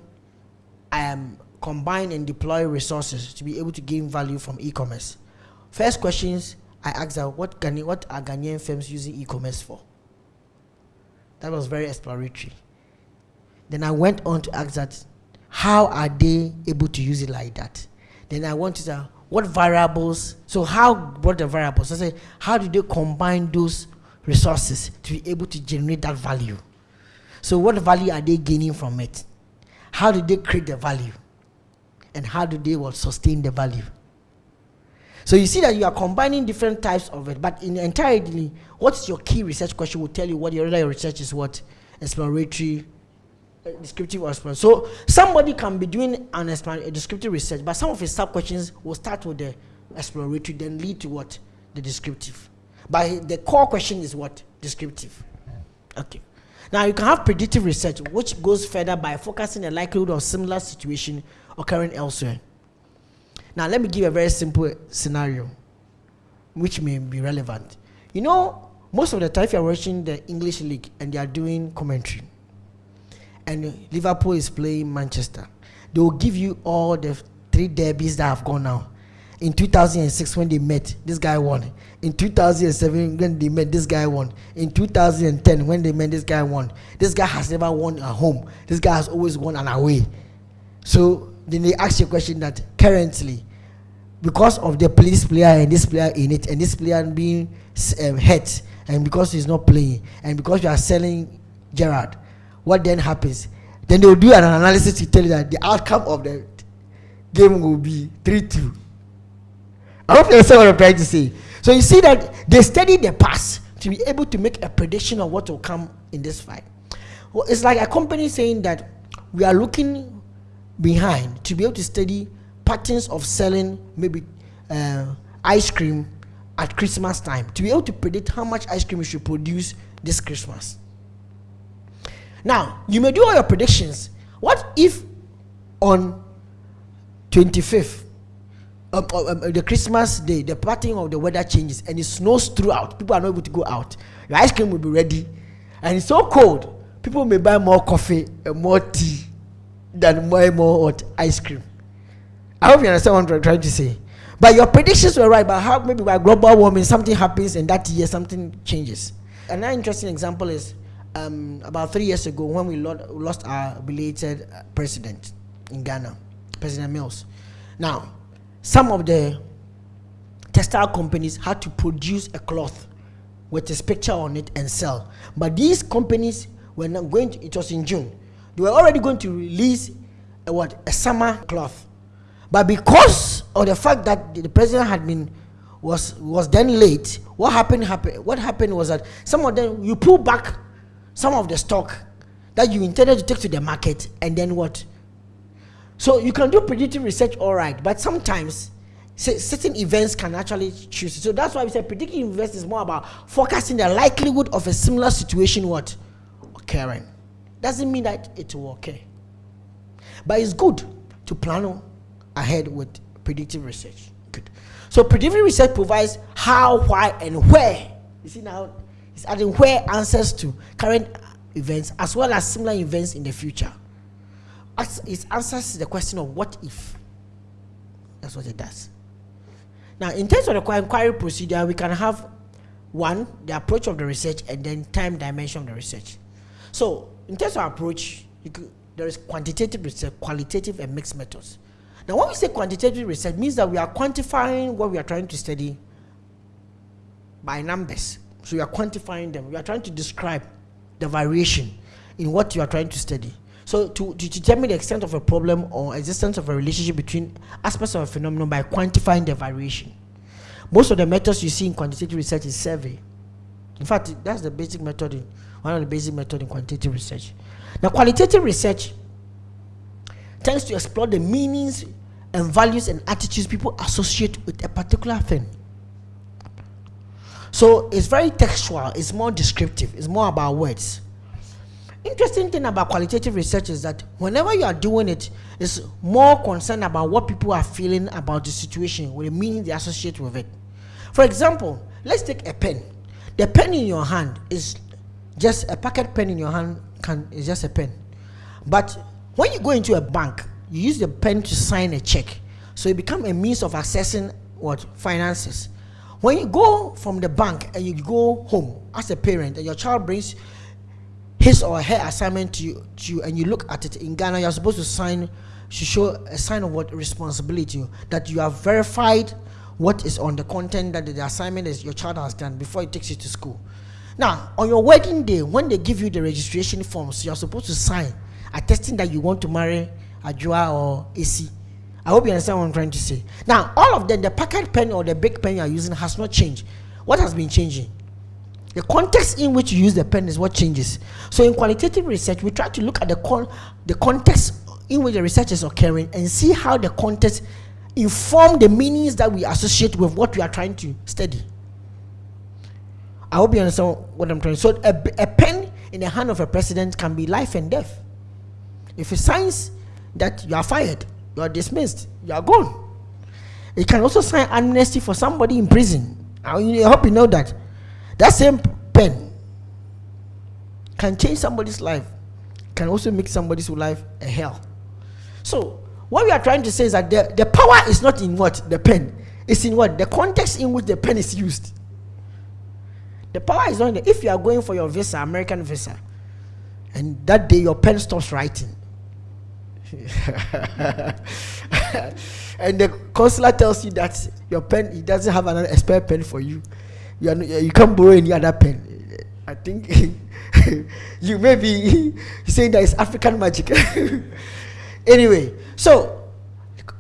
um, combine and deploy resources to be able to gain value from e-commerce. First questions I asked are what Ghana, what are Ghanaian firms using e-commerce for? That was very exploratory. Then I went on to ask that how are they able to use it like that? Then I want to know what variables, so how, what the variables? I say, how do they combine those resources to be able to generate that value? So what value are they gaining from it? How do they create the value? And how do they will sustain the value? So you see that you are combining different types of it, but in entirely, what's your key research question will tell you what your other research is what exploratory, descriptive exploratory. So somebody can be doing an a descriptive research, but some of his sub questions will start with the exploratory, then lead to what the descriptive. But the core question is what descriptive. Okay. Now, you can have predictive research, which goes further by focusing the likelihood of similar situation occurring elsewhere. Now, let me give a very simple scenario, which may be relevant. You know, most of the time, if you're watching the English League and they are doing commentary, and Liverpool is playing Manchester, they will give you all the three derbies that have gone now. In 2006, when they met, this guy won. In 2007, when they met, this guy won. In 2010, when they met, this guy won. This guy has never won at home. This guy has always won an away. So then they ask you a question that currently, because of the police player and this player in it, and this player being um, hurt, and because he's not playing, and because you are selling Gerrard, what then happens? Then they will do an analysis to tell you that the outcome of the game will be 3 2. I hope you understand what I'm trying to say. So you see that they study the past to be able to make a prediction of what will come in this fight. Well, it's like a company saying that we are looking behind to be able to study patterns of selling maybe uh, ice cream at Christmas time to be able to predict how much ice cream we should produce this Christmas. Now, you may do all your predictions. What if on 25th um, um, um, the Christmas day, the pattern of the weather changes and it snows throughout. People are not able to go out. Your ice cream will be ready, and it's so cold. People may buy more coffee and more tea than more more hot ice cream. I hope you understand what I'm trying to say. But your predictions were right, but how maybe by global warming something happens and that year something changes. Another interesting example is um, about three years ago when we lost our belated uh, president in Ghana, President Mills. Now, some of the textile companies had to produce a cloth with his picture on it and sell. But these companies were not going to, it was in June, they were already going to release a what? A summer cloth. But because of the fact that the president had been was was then late, what happened happened what happened was that some of them you pull back some of the stock that you intended to take to the market and then what? So you can do predictive research all right, but sometimes certain events can actually choose. So that's why we say predictive events is more about forecasting the likelihood of a similar situation what occurring. Doesn't mean that it will occur. But it's good to plan ahead with predictive research. Good. So predictive research provides how, why, and where. You see now, it's adding where answers to current events as well as similar events in the future. It answers the question of what if. That's what it does. Now, in terms of the inquiry procedure, we can have one, the approach of the research, and then time dimension of the research. So, in terms of approach, could, there is quantitative research, qualitative, and mixed methods. Now, when we say quantitative research, means that we are quantifying what we are trying to study by numbers. So, you are quantifying them. You are trying to describe the variation in what you are trying to study. So, to, to determine the extent of a problem or existence of a relationship between aspects of a phenomenon by quantifying the variation. Most of the methods you see in quantitative research is survey. In fact, that's the basic method in one of the basic methods in quantitative research. Now, qualitative research tends to explore the meanings and values and attitudes people associate with a particular thing. So it's very textual, it's more descriptive, it's more about words. Interesting thing about qualitative research is that whenever you are doing it, it's more concerned about what people are feeling about the situation, with the meaning they associate with it. For example, let's take a pen. The pen in your hand is just a pocket pen in your hand can is just a pen. But when you go into a bank, you use the pen to sign a check. So it becomes a means of accessing what finances. When you go from the bank and you go home as a parent and your child brings his or her assignment to you, to you and you look at it in Ghana, you're supposed to sign to show a sign of what responsibility that you have verified what is on the content that the assignment is your child has done before it takes you to school. Now, on your wedding day, when they give you the registration forms, you're supposed to sign attesting that you want to marry Ajua or Esi. I hope you understand what I'm trying to say. Now, all of them, the pocket pen or the big pen you're using has not changed. What has been changing? The context in which you use the pen is what changes. So, in qualitative research, we try to look at the, con- the context in which the research is occurring and see how the context inform the meanings that we associate with what we are trying to study. I hope you understand what I'm trying. So a, a pen in the hand of a president can be life and death. If it signs that you are fired, you are dismissed, you are gone. It can also sign amnesty for somebody in prison. I, I hope you know that. That same pen can change somebody's life, can also make somebody's life a hell. So what we are trying to say is that the, the power is not in what the pen, it's in what the context in which the pen is used. The power is on there. If you are going for your visa, American visa, and that day your pen stops writing, (laughs) and the counselor tells you that your pen he doesn't have another spare pen for you, you, are, you can't borrow any other pen. I think (laughs) you may be (laughs) saying that it's African magic. anyway, so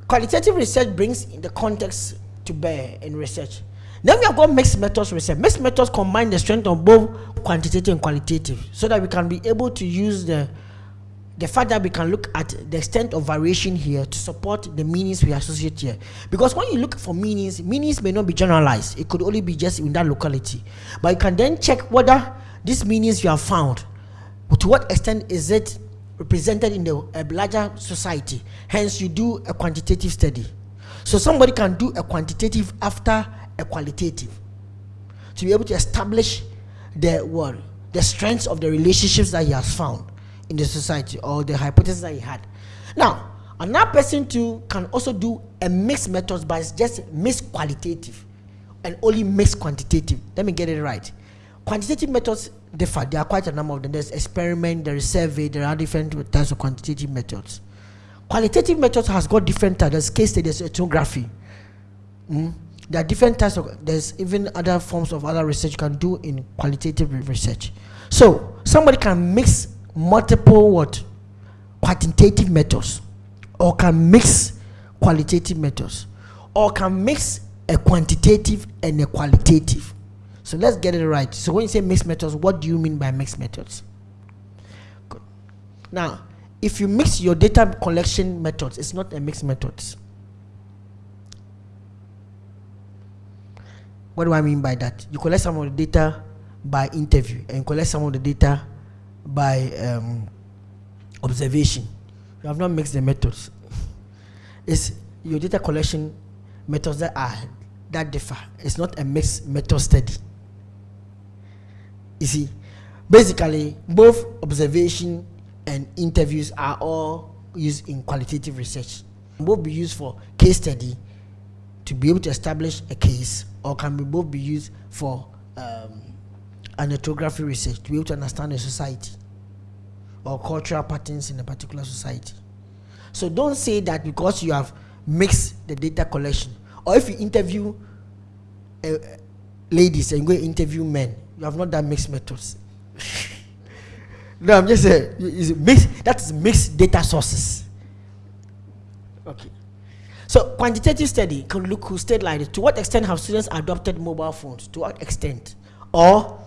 qualitative research brings in the context to bear in research. Then we have got mixed methods research. Mixed methods combine the strength of both quantitative and qualitative so that we can be able to use the the fact that we can look at the extent of variation here to support the meanings we associate here. Because when you look for meanings, meanings may not be generalized. It could only be just in that locality. But you can then check whether these meanings you have found, to what extent is it represented in the larger society. Hence, you do a quantitative study. So somebody can do a quantitative after a qualitative to be able to establish the what the strengths of the relationships that he has found in the society or the hypothesis that he had. Now, Another person too can also do a mixed methods, but it's just mixed qualitative and only mixed quantitative. Let me get it right. Quantitative methods differ. There are quite a number of them. There's experiment, there is survey, there are different types of quantitative methods. Qualitative methods has got different types. There's case study, there's ethnography. Mm? There are different types of, there's even other forms of other research you can do in qualitative research. So, somebody can mix multiple what? Quantitative methods or can mix qualitative methods or can mix a quantitative and a qualitative. So let's get it right. So when you say mixed methods, what do you mean by mixed methods? Good. Now, if you mix your data collection methods, it's not a mixed methods. What do I mean by that? You collect some of the data by interview and collect some of the data by um, observation. You have not mixed the methods. it's your data collection methods that are that differ. It's not a mixed method study. You see, basically, both observation and interviews are all used in qualitative research. Both be used for case study to be able to establish a case, or can be both be used for um, an ethnography research to be able to understand a society or cultural patterns in a particular society. So don't say that because you have mixed the data collection, or if you interview uh, ladies and go interview men, you have not done mixed methods. (laughs) no, I'm just saying, mixed, that is mixed data sources. Okay. So quantitative study can look who state like this. To what extent have students adopted mobile phones? To what extent? Or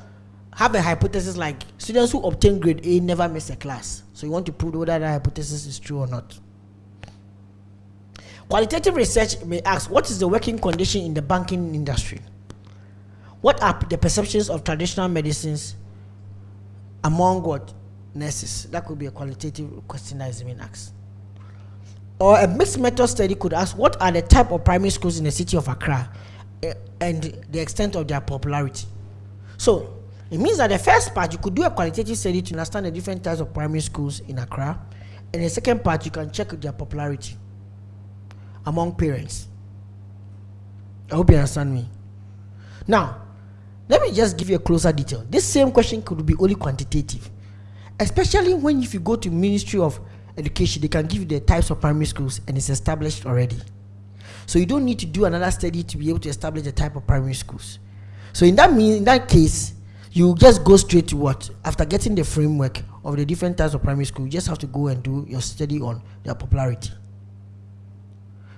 have a hypothesis like students who obtain grade A never miss a class. So you want to prove whether that hypothesis is true or not. Qualitative research may ask, what is the working condition in the banking industry? What are the perceptions of traditional medicines among what nurses? That could be a qualitative question that is being asked. Or a mixed method study could ask, what are the type of primary schools in the city of Accra eh, and the extent of their popularity? So it means that the first part, you could do a qualitative study to understand the different types of primary schools in Accra. And the second part, you can check their popularity among parents. I hope you understand me. Now, let me just give you a closer detail. This same question could be only quantitative, especially when if you go to Ministry of Education, they can give you the types of primary schools and it's established already. So you don't need to do another study to be able to establish the type of primary schools. So in that mean, in that case, you just go straight to what? After getting the framework of the different types of primary school you just have to go and do your study on their popularity.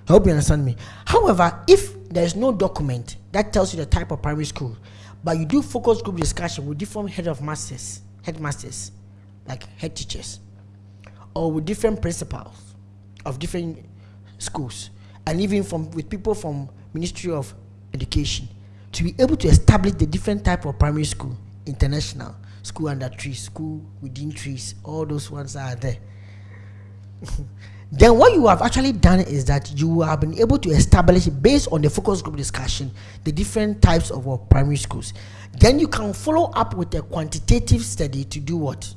I hope you understand me? However if there is no document that tells you the type of primary school but you do focus group discussion with different head of masters headmasters like head teachers or with different principals of different schools and even from with people from ministry of education to be able to establish the different type of primary school, international, school under trees, school within trees, all those ones are there. (laughs) then what you have actually done is that you have been able to establish based on the focus group discussion the different types of uh, primary schools then you can follow up with a quantitative study to do what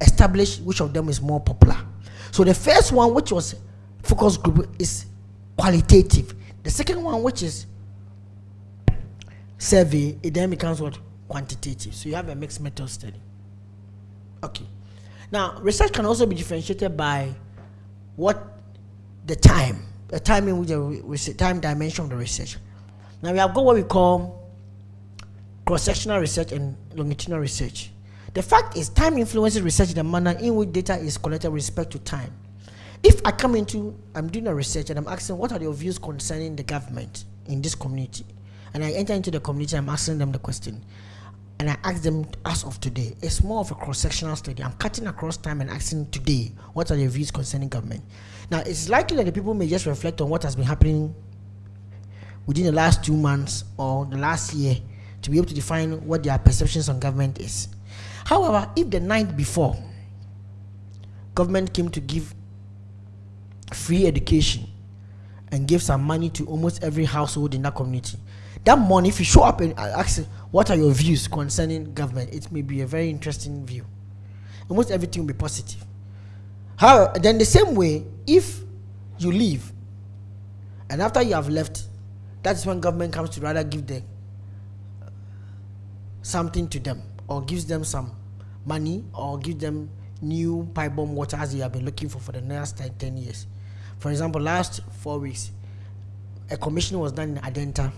establish which of them is more popular so the first one which was focus group is qualitative the second one which is survey, it then becomes what? Quantitative. So you have a mixed method study. Okay. Now, research can also be differentiated by what the time, the time in which the time dimension of the research. Now we have got what we call cross-sectional research and longitudinal research. The fact is time influences research in the manner in which data is collected with respect to time. If I come into, I'm doing a research and I'm asking what are your views concerning the government in this community? and I enter into the community, I'm asking them the question. And I ask them as of today. It's more of a cross-sectional study. I'm cutting across time and asking today, what are your views concerning government? Now, it's likely that the people may just reflect on what has been happening within the last two months or the last year to be able to define what their perceptions on government is. However, if the night before government came to give free education and give some money to almost every household in that community, that money, if you show up and ask, what are your views concerning government, it may be a very interesting view. Almost everything will be positive. How then the same way, if you leave, and after you have left, that's when government comes to rather give them uh, something to them or gives them some money or give them new pipe borne water as they have been looking for for the last 10, 10 years. For example, last four weeks, a commission was done in Adenta,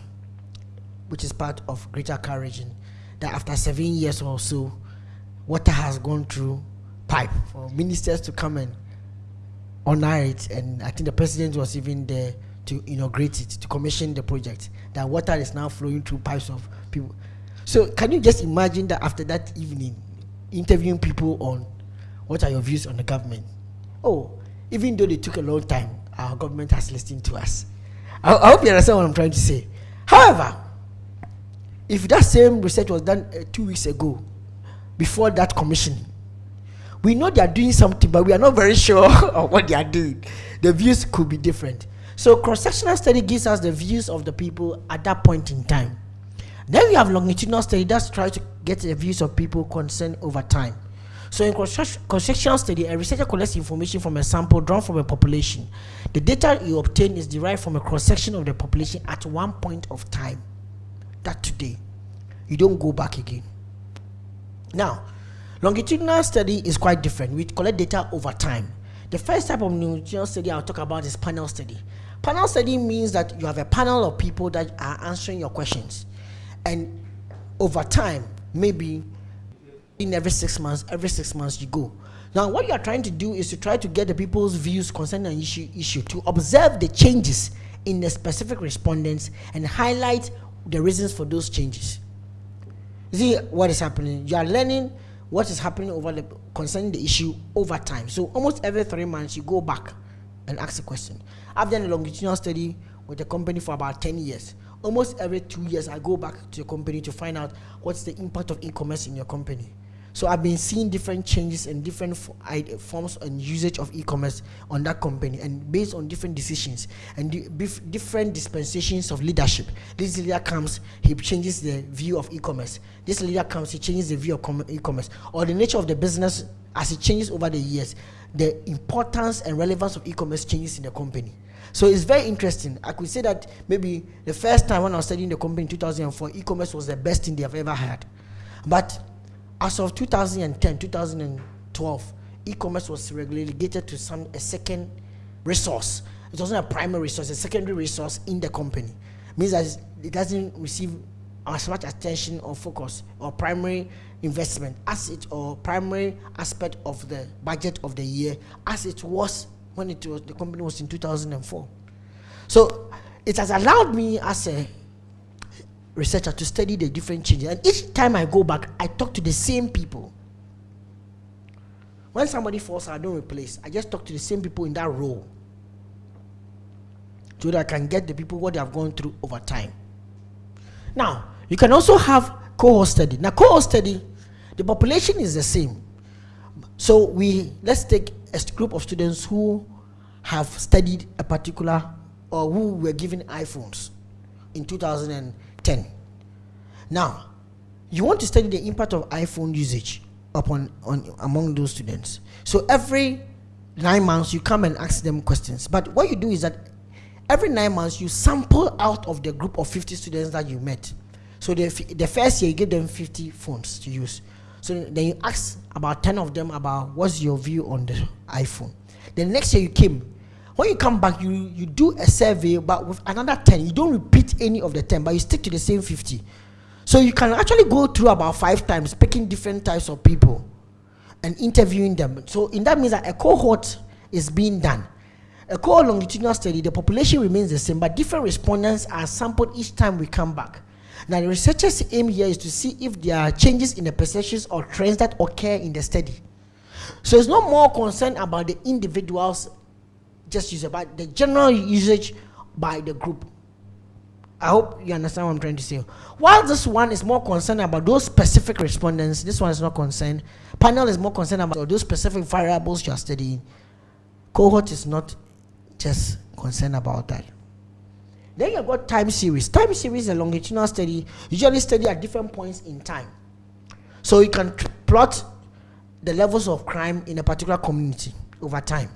which is part of Greater Accra region, that after seven years or so, water has gone through pipe for ministers to come and honor it. And I think the president was even there to inaugurate it, to commission the project. That water is now flowing through pipes of people. So can you just imagine that after that evening, interviewing people on what are your views on the government? Oh, even though they took a long time, our government has listened to us. I, I hope you understand what I'm trying to say. However, if that same research was done uh, two weeks ago, before that commission, we know they are doing something, but we are not very (laughs) sure of what they are doing. The views could be different. So cross-sectional study gives us the views of the people at that point in time. Then we have longitudinal study that tries to get the views of people concerned over time. So in cross-sectional study, a researcher collects information from a sample drawn from a population. The data you obtain is derived from a cross-section of the population at one point of time. That today. You don't go back again. Now, longitudinal study is quite different. We collect data over time. The first type of longitudinal study I'll talk about is panel study. Panel study means that you have a panel of people that are answering your questions. And over time, maybe in every six months, every six months you go. Now, what you are trying to do is to try to get the people's views concerning an issue, issue to observe the changes in the specific respondents and highlight the reasons for those changes. See what is happening. You are learning what is happening over the concerning the issue over time. So almost every three months you go back and ask a question. I've done a longitudinal study with the company for about 10 years. Almost every two years I go back to the company to find out what's the impact of e-commerce in your company. So I've been seeing different changes and different forms and usage of e-commerce on that company, and based on different decisions and different dispensations of leadership. This leader comes, he changes the view of e-commerce. This leader comes, he changes the view of e-commerce, or the nature of the business as it changes over the years. The importance and relevance of e-commerce changes in the company. So it's very interesting. I could say that maybe the first time when I was studying the company in 2004, e-commerce was the best thing they have ever had. But as of 2010, 2012, e-commerce was relegated to some a second resource. It wasn't a primary resource, a secondary resource in the company. It means that it doesn't receive as much attention or focus or primary investment as it or primary aspect of the budget of the year as it was when it was the company was in 2004. So it has allowed me as a researcher to study the different changes. And each time I go back, I talk to the same people. When somebody falls, I don't replace. I just talk to the same people in that role. So that I can get the people what they have gone through over time. Now, you can also have cohort study. Now, cohort study, the population is the same. So we let's take a group of students who have studied a particular or who were given iPhones in 2000 10. Now, you want to study the impact of iPhone usage upon on among those students. So every nine months you come and ask them questions. But what you do is that every nine months you sample out of the group of 50 students that you met. So the, the first year you give them 50 phones to use. So then you ask about 10 of them about what's your view on the iPhone. The next year you came, when you come back, you, you do a survey, but with another 10. You don't repeat any of the 10, but you stick to the same 50. So you can actually go through about five times, picking different types of people and interviewing them. So in that means that a cohort is being done. A cohort longitudinal study, the population remains the same, but different respondents are sampled each time we come back. Now, the researchers' aim here is to see if there are changes in the perceptions or trends that occur in the study. So it's not more concerned about the individuals just use it, but the general usage by the group. I hope you understand what I'm trying to say. While this one is more concerned about those specific respondents, this one is not concerned. Panel is more concerned about those specific variables you are studying. Cohort is not just concerned about that. Then you've got time series. Time series is a longitudinal study, usually study at different points in time. So you can plot the levels of crime in a particular community over time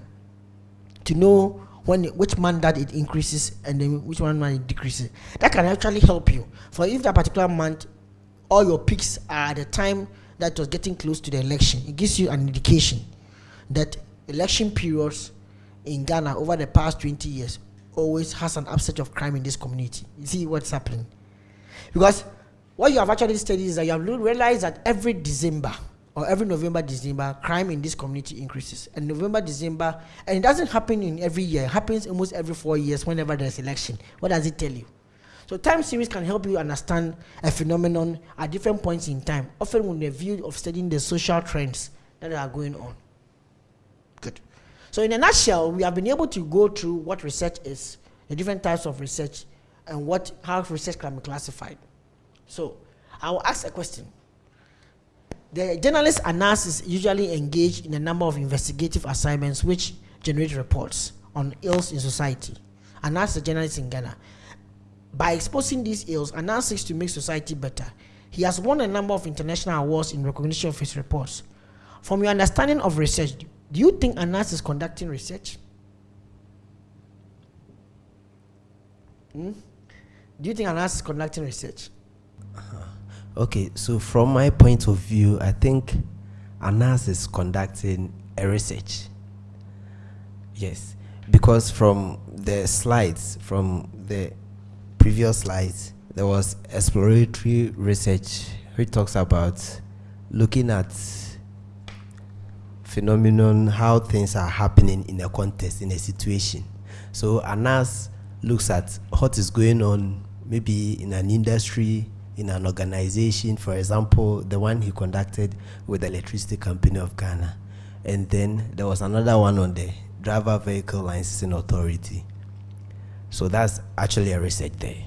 to know when which that it increases and then which one month it decreases. That can actually help you. For if that particular month, all your peaks are at the time that was getting close to the election, it gives you an indication that election periods in Ghana over the past 20 years always has an upset of crime in this community. You see what's happening. Because what you have actually studied is that you have realized that every December or every November, December, crime in this community increases. And November, December, and it doesn't happen in every year. It happens almost every four years whenever there's election. What does it tell you? So time series can help you understand a phenomenon at different points in time, often with the view of studying the social trends that are going on. Good. So in a nutshell, we have been able to go through what research is, the different types of research, and what how research can be classified. So I will ask a question. The journalist analysis usually engage in a number of investigative assignments which generate reports on ills in society. And that's the journalist in Ghana. By exposing these ills, Anas seeks to make society better. He has won a number of international awards in recognition of his reports. From your understanding of research, do you think Anas is conducting research? Hmm? Do you think Anas is conducting research? Okay, so from my point of view, I think Anas is conducting a research. Yes, because from the slides, from the previous slides, there was exploratory research which talks about looking at phenomenon, how things are happening in a context, in a situation. So Anas looks at what is going on maybe in an industry, in an organization, for example, the one he conducted with the Electricity Company of Ghana. And then there was another one on the Driver Vehicle Licensing Authority. So that's actually a research there.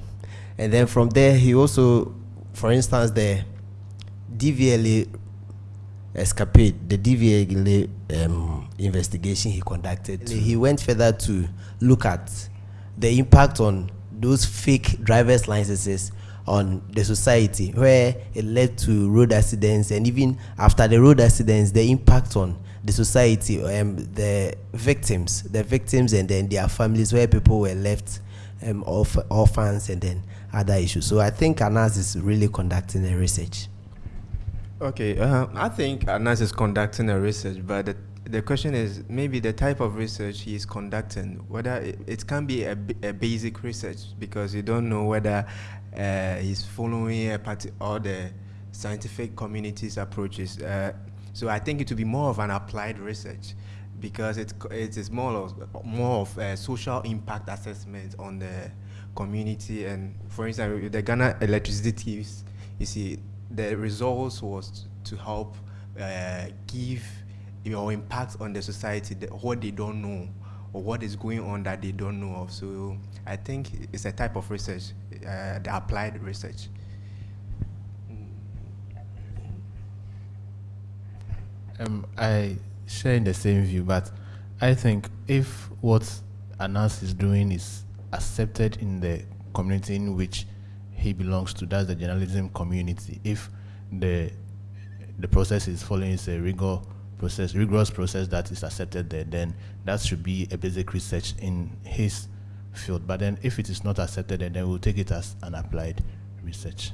And then from there, he also, for instance, the DVLA escapade, the DVLA um, investigation he conducted, he went further to look at the impact on those fake driver's licenses on the society where it led to road accidents and even after the road accidents the impact on the society um, the victims the victims and then their families where people were left um, orph orphans and then other issues. So i think anas is really conducting a research. Okay uh, i think anas is conducting a research but the the question is maybe the type of research he is conducting, whether it, it can be a, a, basic research because you don't know whether uh, he's following a party or the scientific community's approaches. Uh, so I think it will be more of an applied research because it, it is more of, more of a social impact assessment on the community. And for instance, the Ghana electricity you see, the results was to help uh, give your impact on the society, the, what they don't know, or what is going on that they don't know of. So I think it's a type of research, uh, the applied research. Um, I share in the same view, but I think if what Anas is doing is accepted in the community in which he belongs to, that's the journalism community, if the the process is following a rigor process, rigorous process that is accepted there, then that should be a basic research in his field. But then if it is not accepted, then we'll take it as an applied research.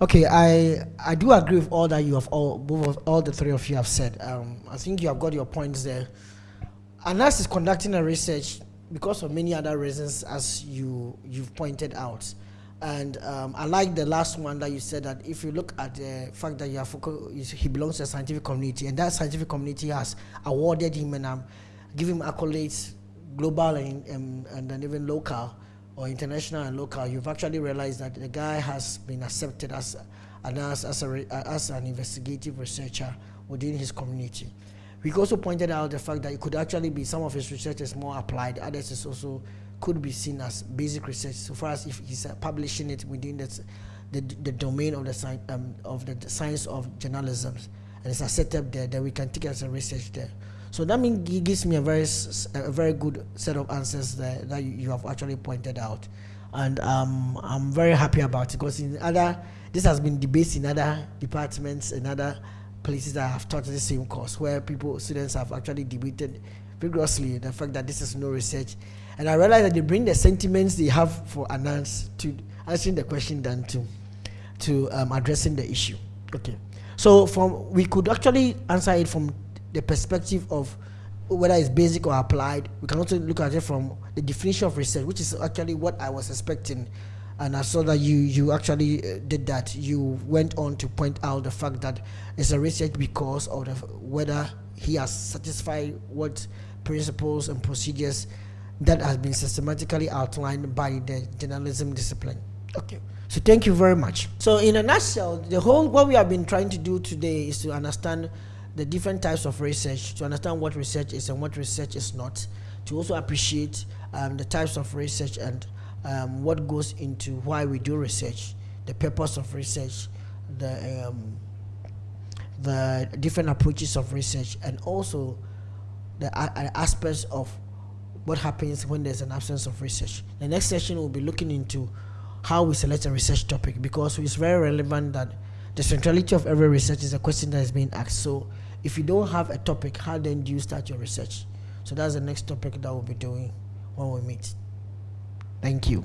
Okay, I I do agree with all that you have all both of, all the three of you have said. Um, I think you have got your points there. Anas is conducting a research because of many other reasons, as you you've pointed out. And um, I like the last one that you said that if you look at the fact that you have he belongs to a scientific community, and that scientific community has awarded him and um, give him accolades, global and, um, and then even local or international and local. You've actually realized that the guy has been accepted as an, as, as, a, as an investigative researcher within his community. We also pointed out the fact that it could actually be some of his research is more applied, others is also could be seen as basic research so far as if he's uh, publishing it within the, the, the domain of the, um, of the science of journalism and it's a setup there then we can take it as a research there so that means it gives me a very a very good set of answers there that you, have actually pointed out. And um, I'm very happy about it because in other this has been debated in other departments and other places that have taught the same course where people students have actually debated vigorously the fact that this is no research. And i realized that they bring the sentiments they have for Anas to answering the question than to to um, addressing the issue. Okay. So from we could actually answer it from the perspective of whether it's basic or applied we can also look at it from the definition of research which is actually what i was expecting and I saw that you you actually uh, did that. You went on to point out the fact that it's a research because of the, whether he has satisfied what principles and procedures that has been systematically outlined by the journalism discipline. Okay. So thank you very much. So in a nutshell, the whole what we have been trying to do today is to understand the different types of research, to understand what research is and what research is not, to also appreciate um, the types of research and um, what goes into why we do research, the purpose of research, the um, the different approaches of research, and also the aspects of what happens when there's an absence of research. The next session will be looking into how we select a research topic because it's very relevant that the centrality of every research is a question that is being asked. So if you don't have a topic, how then do you start your research? So that's the next topic that we'll be doing when we meet. Thank you.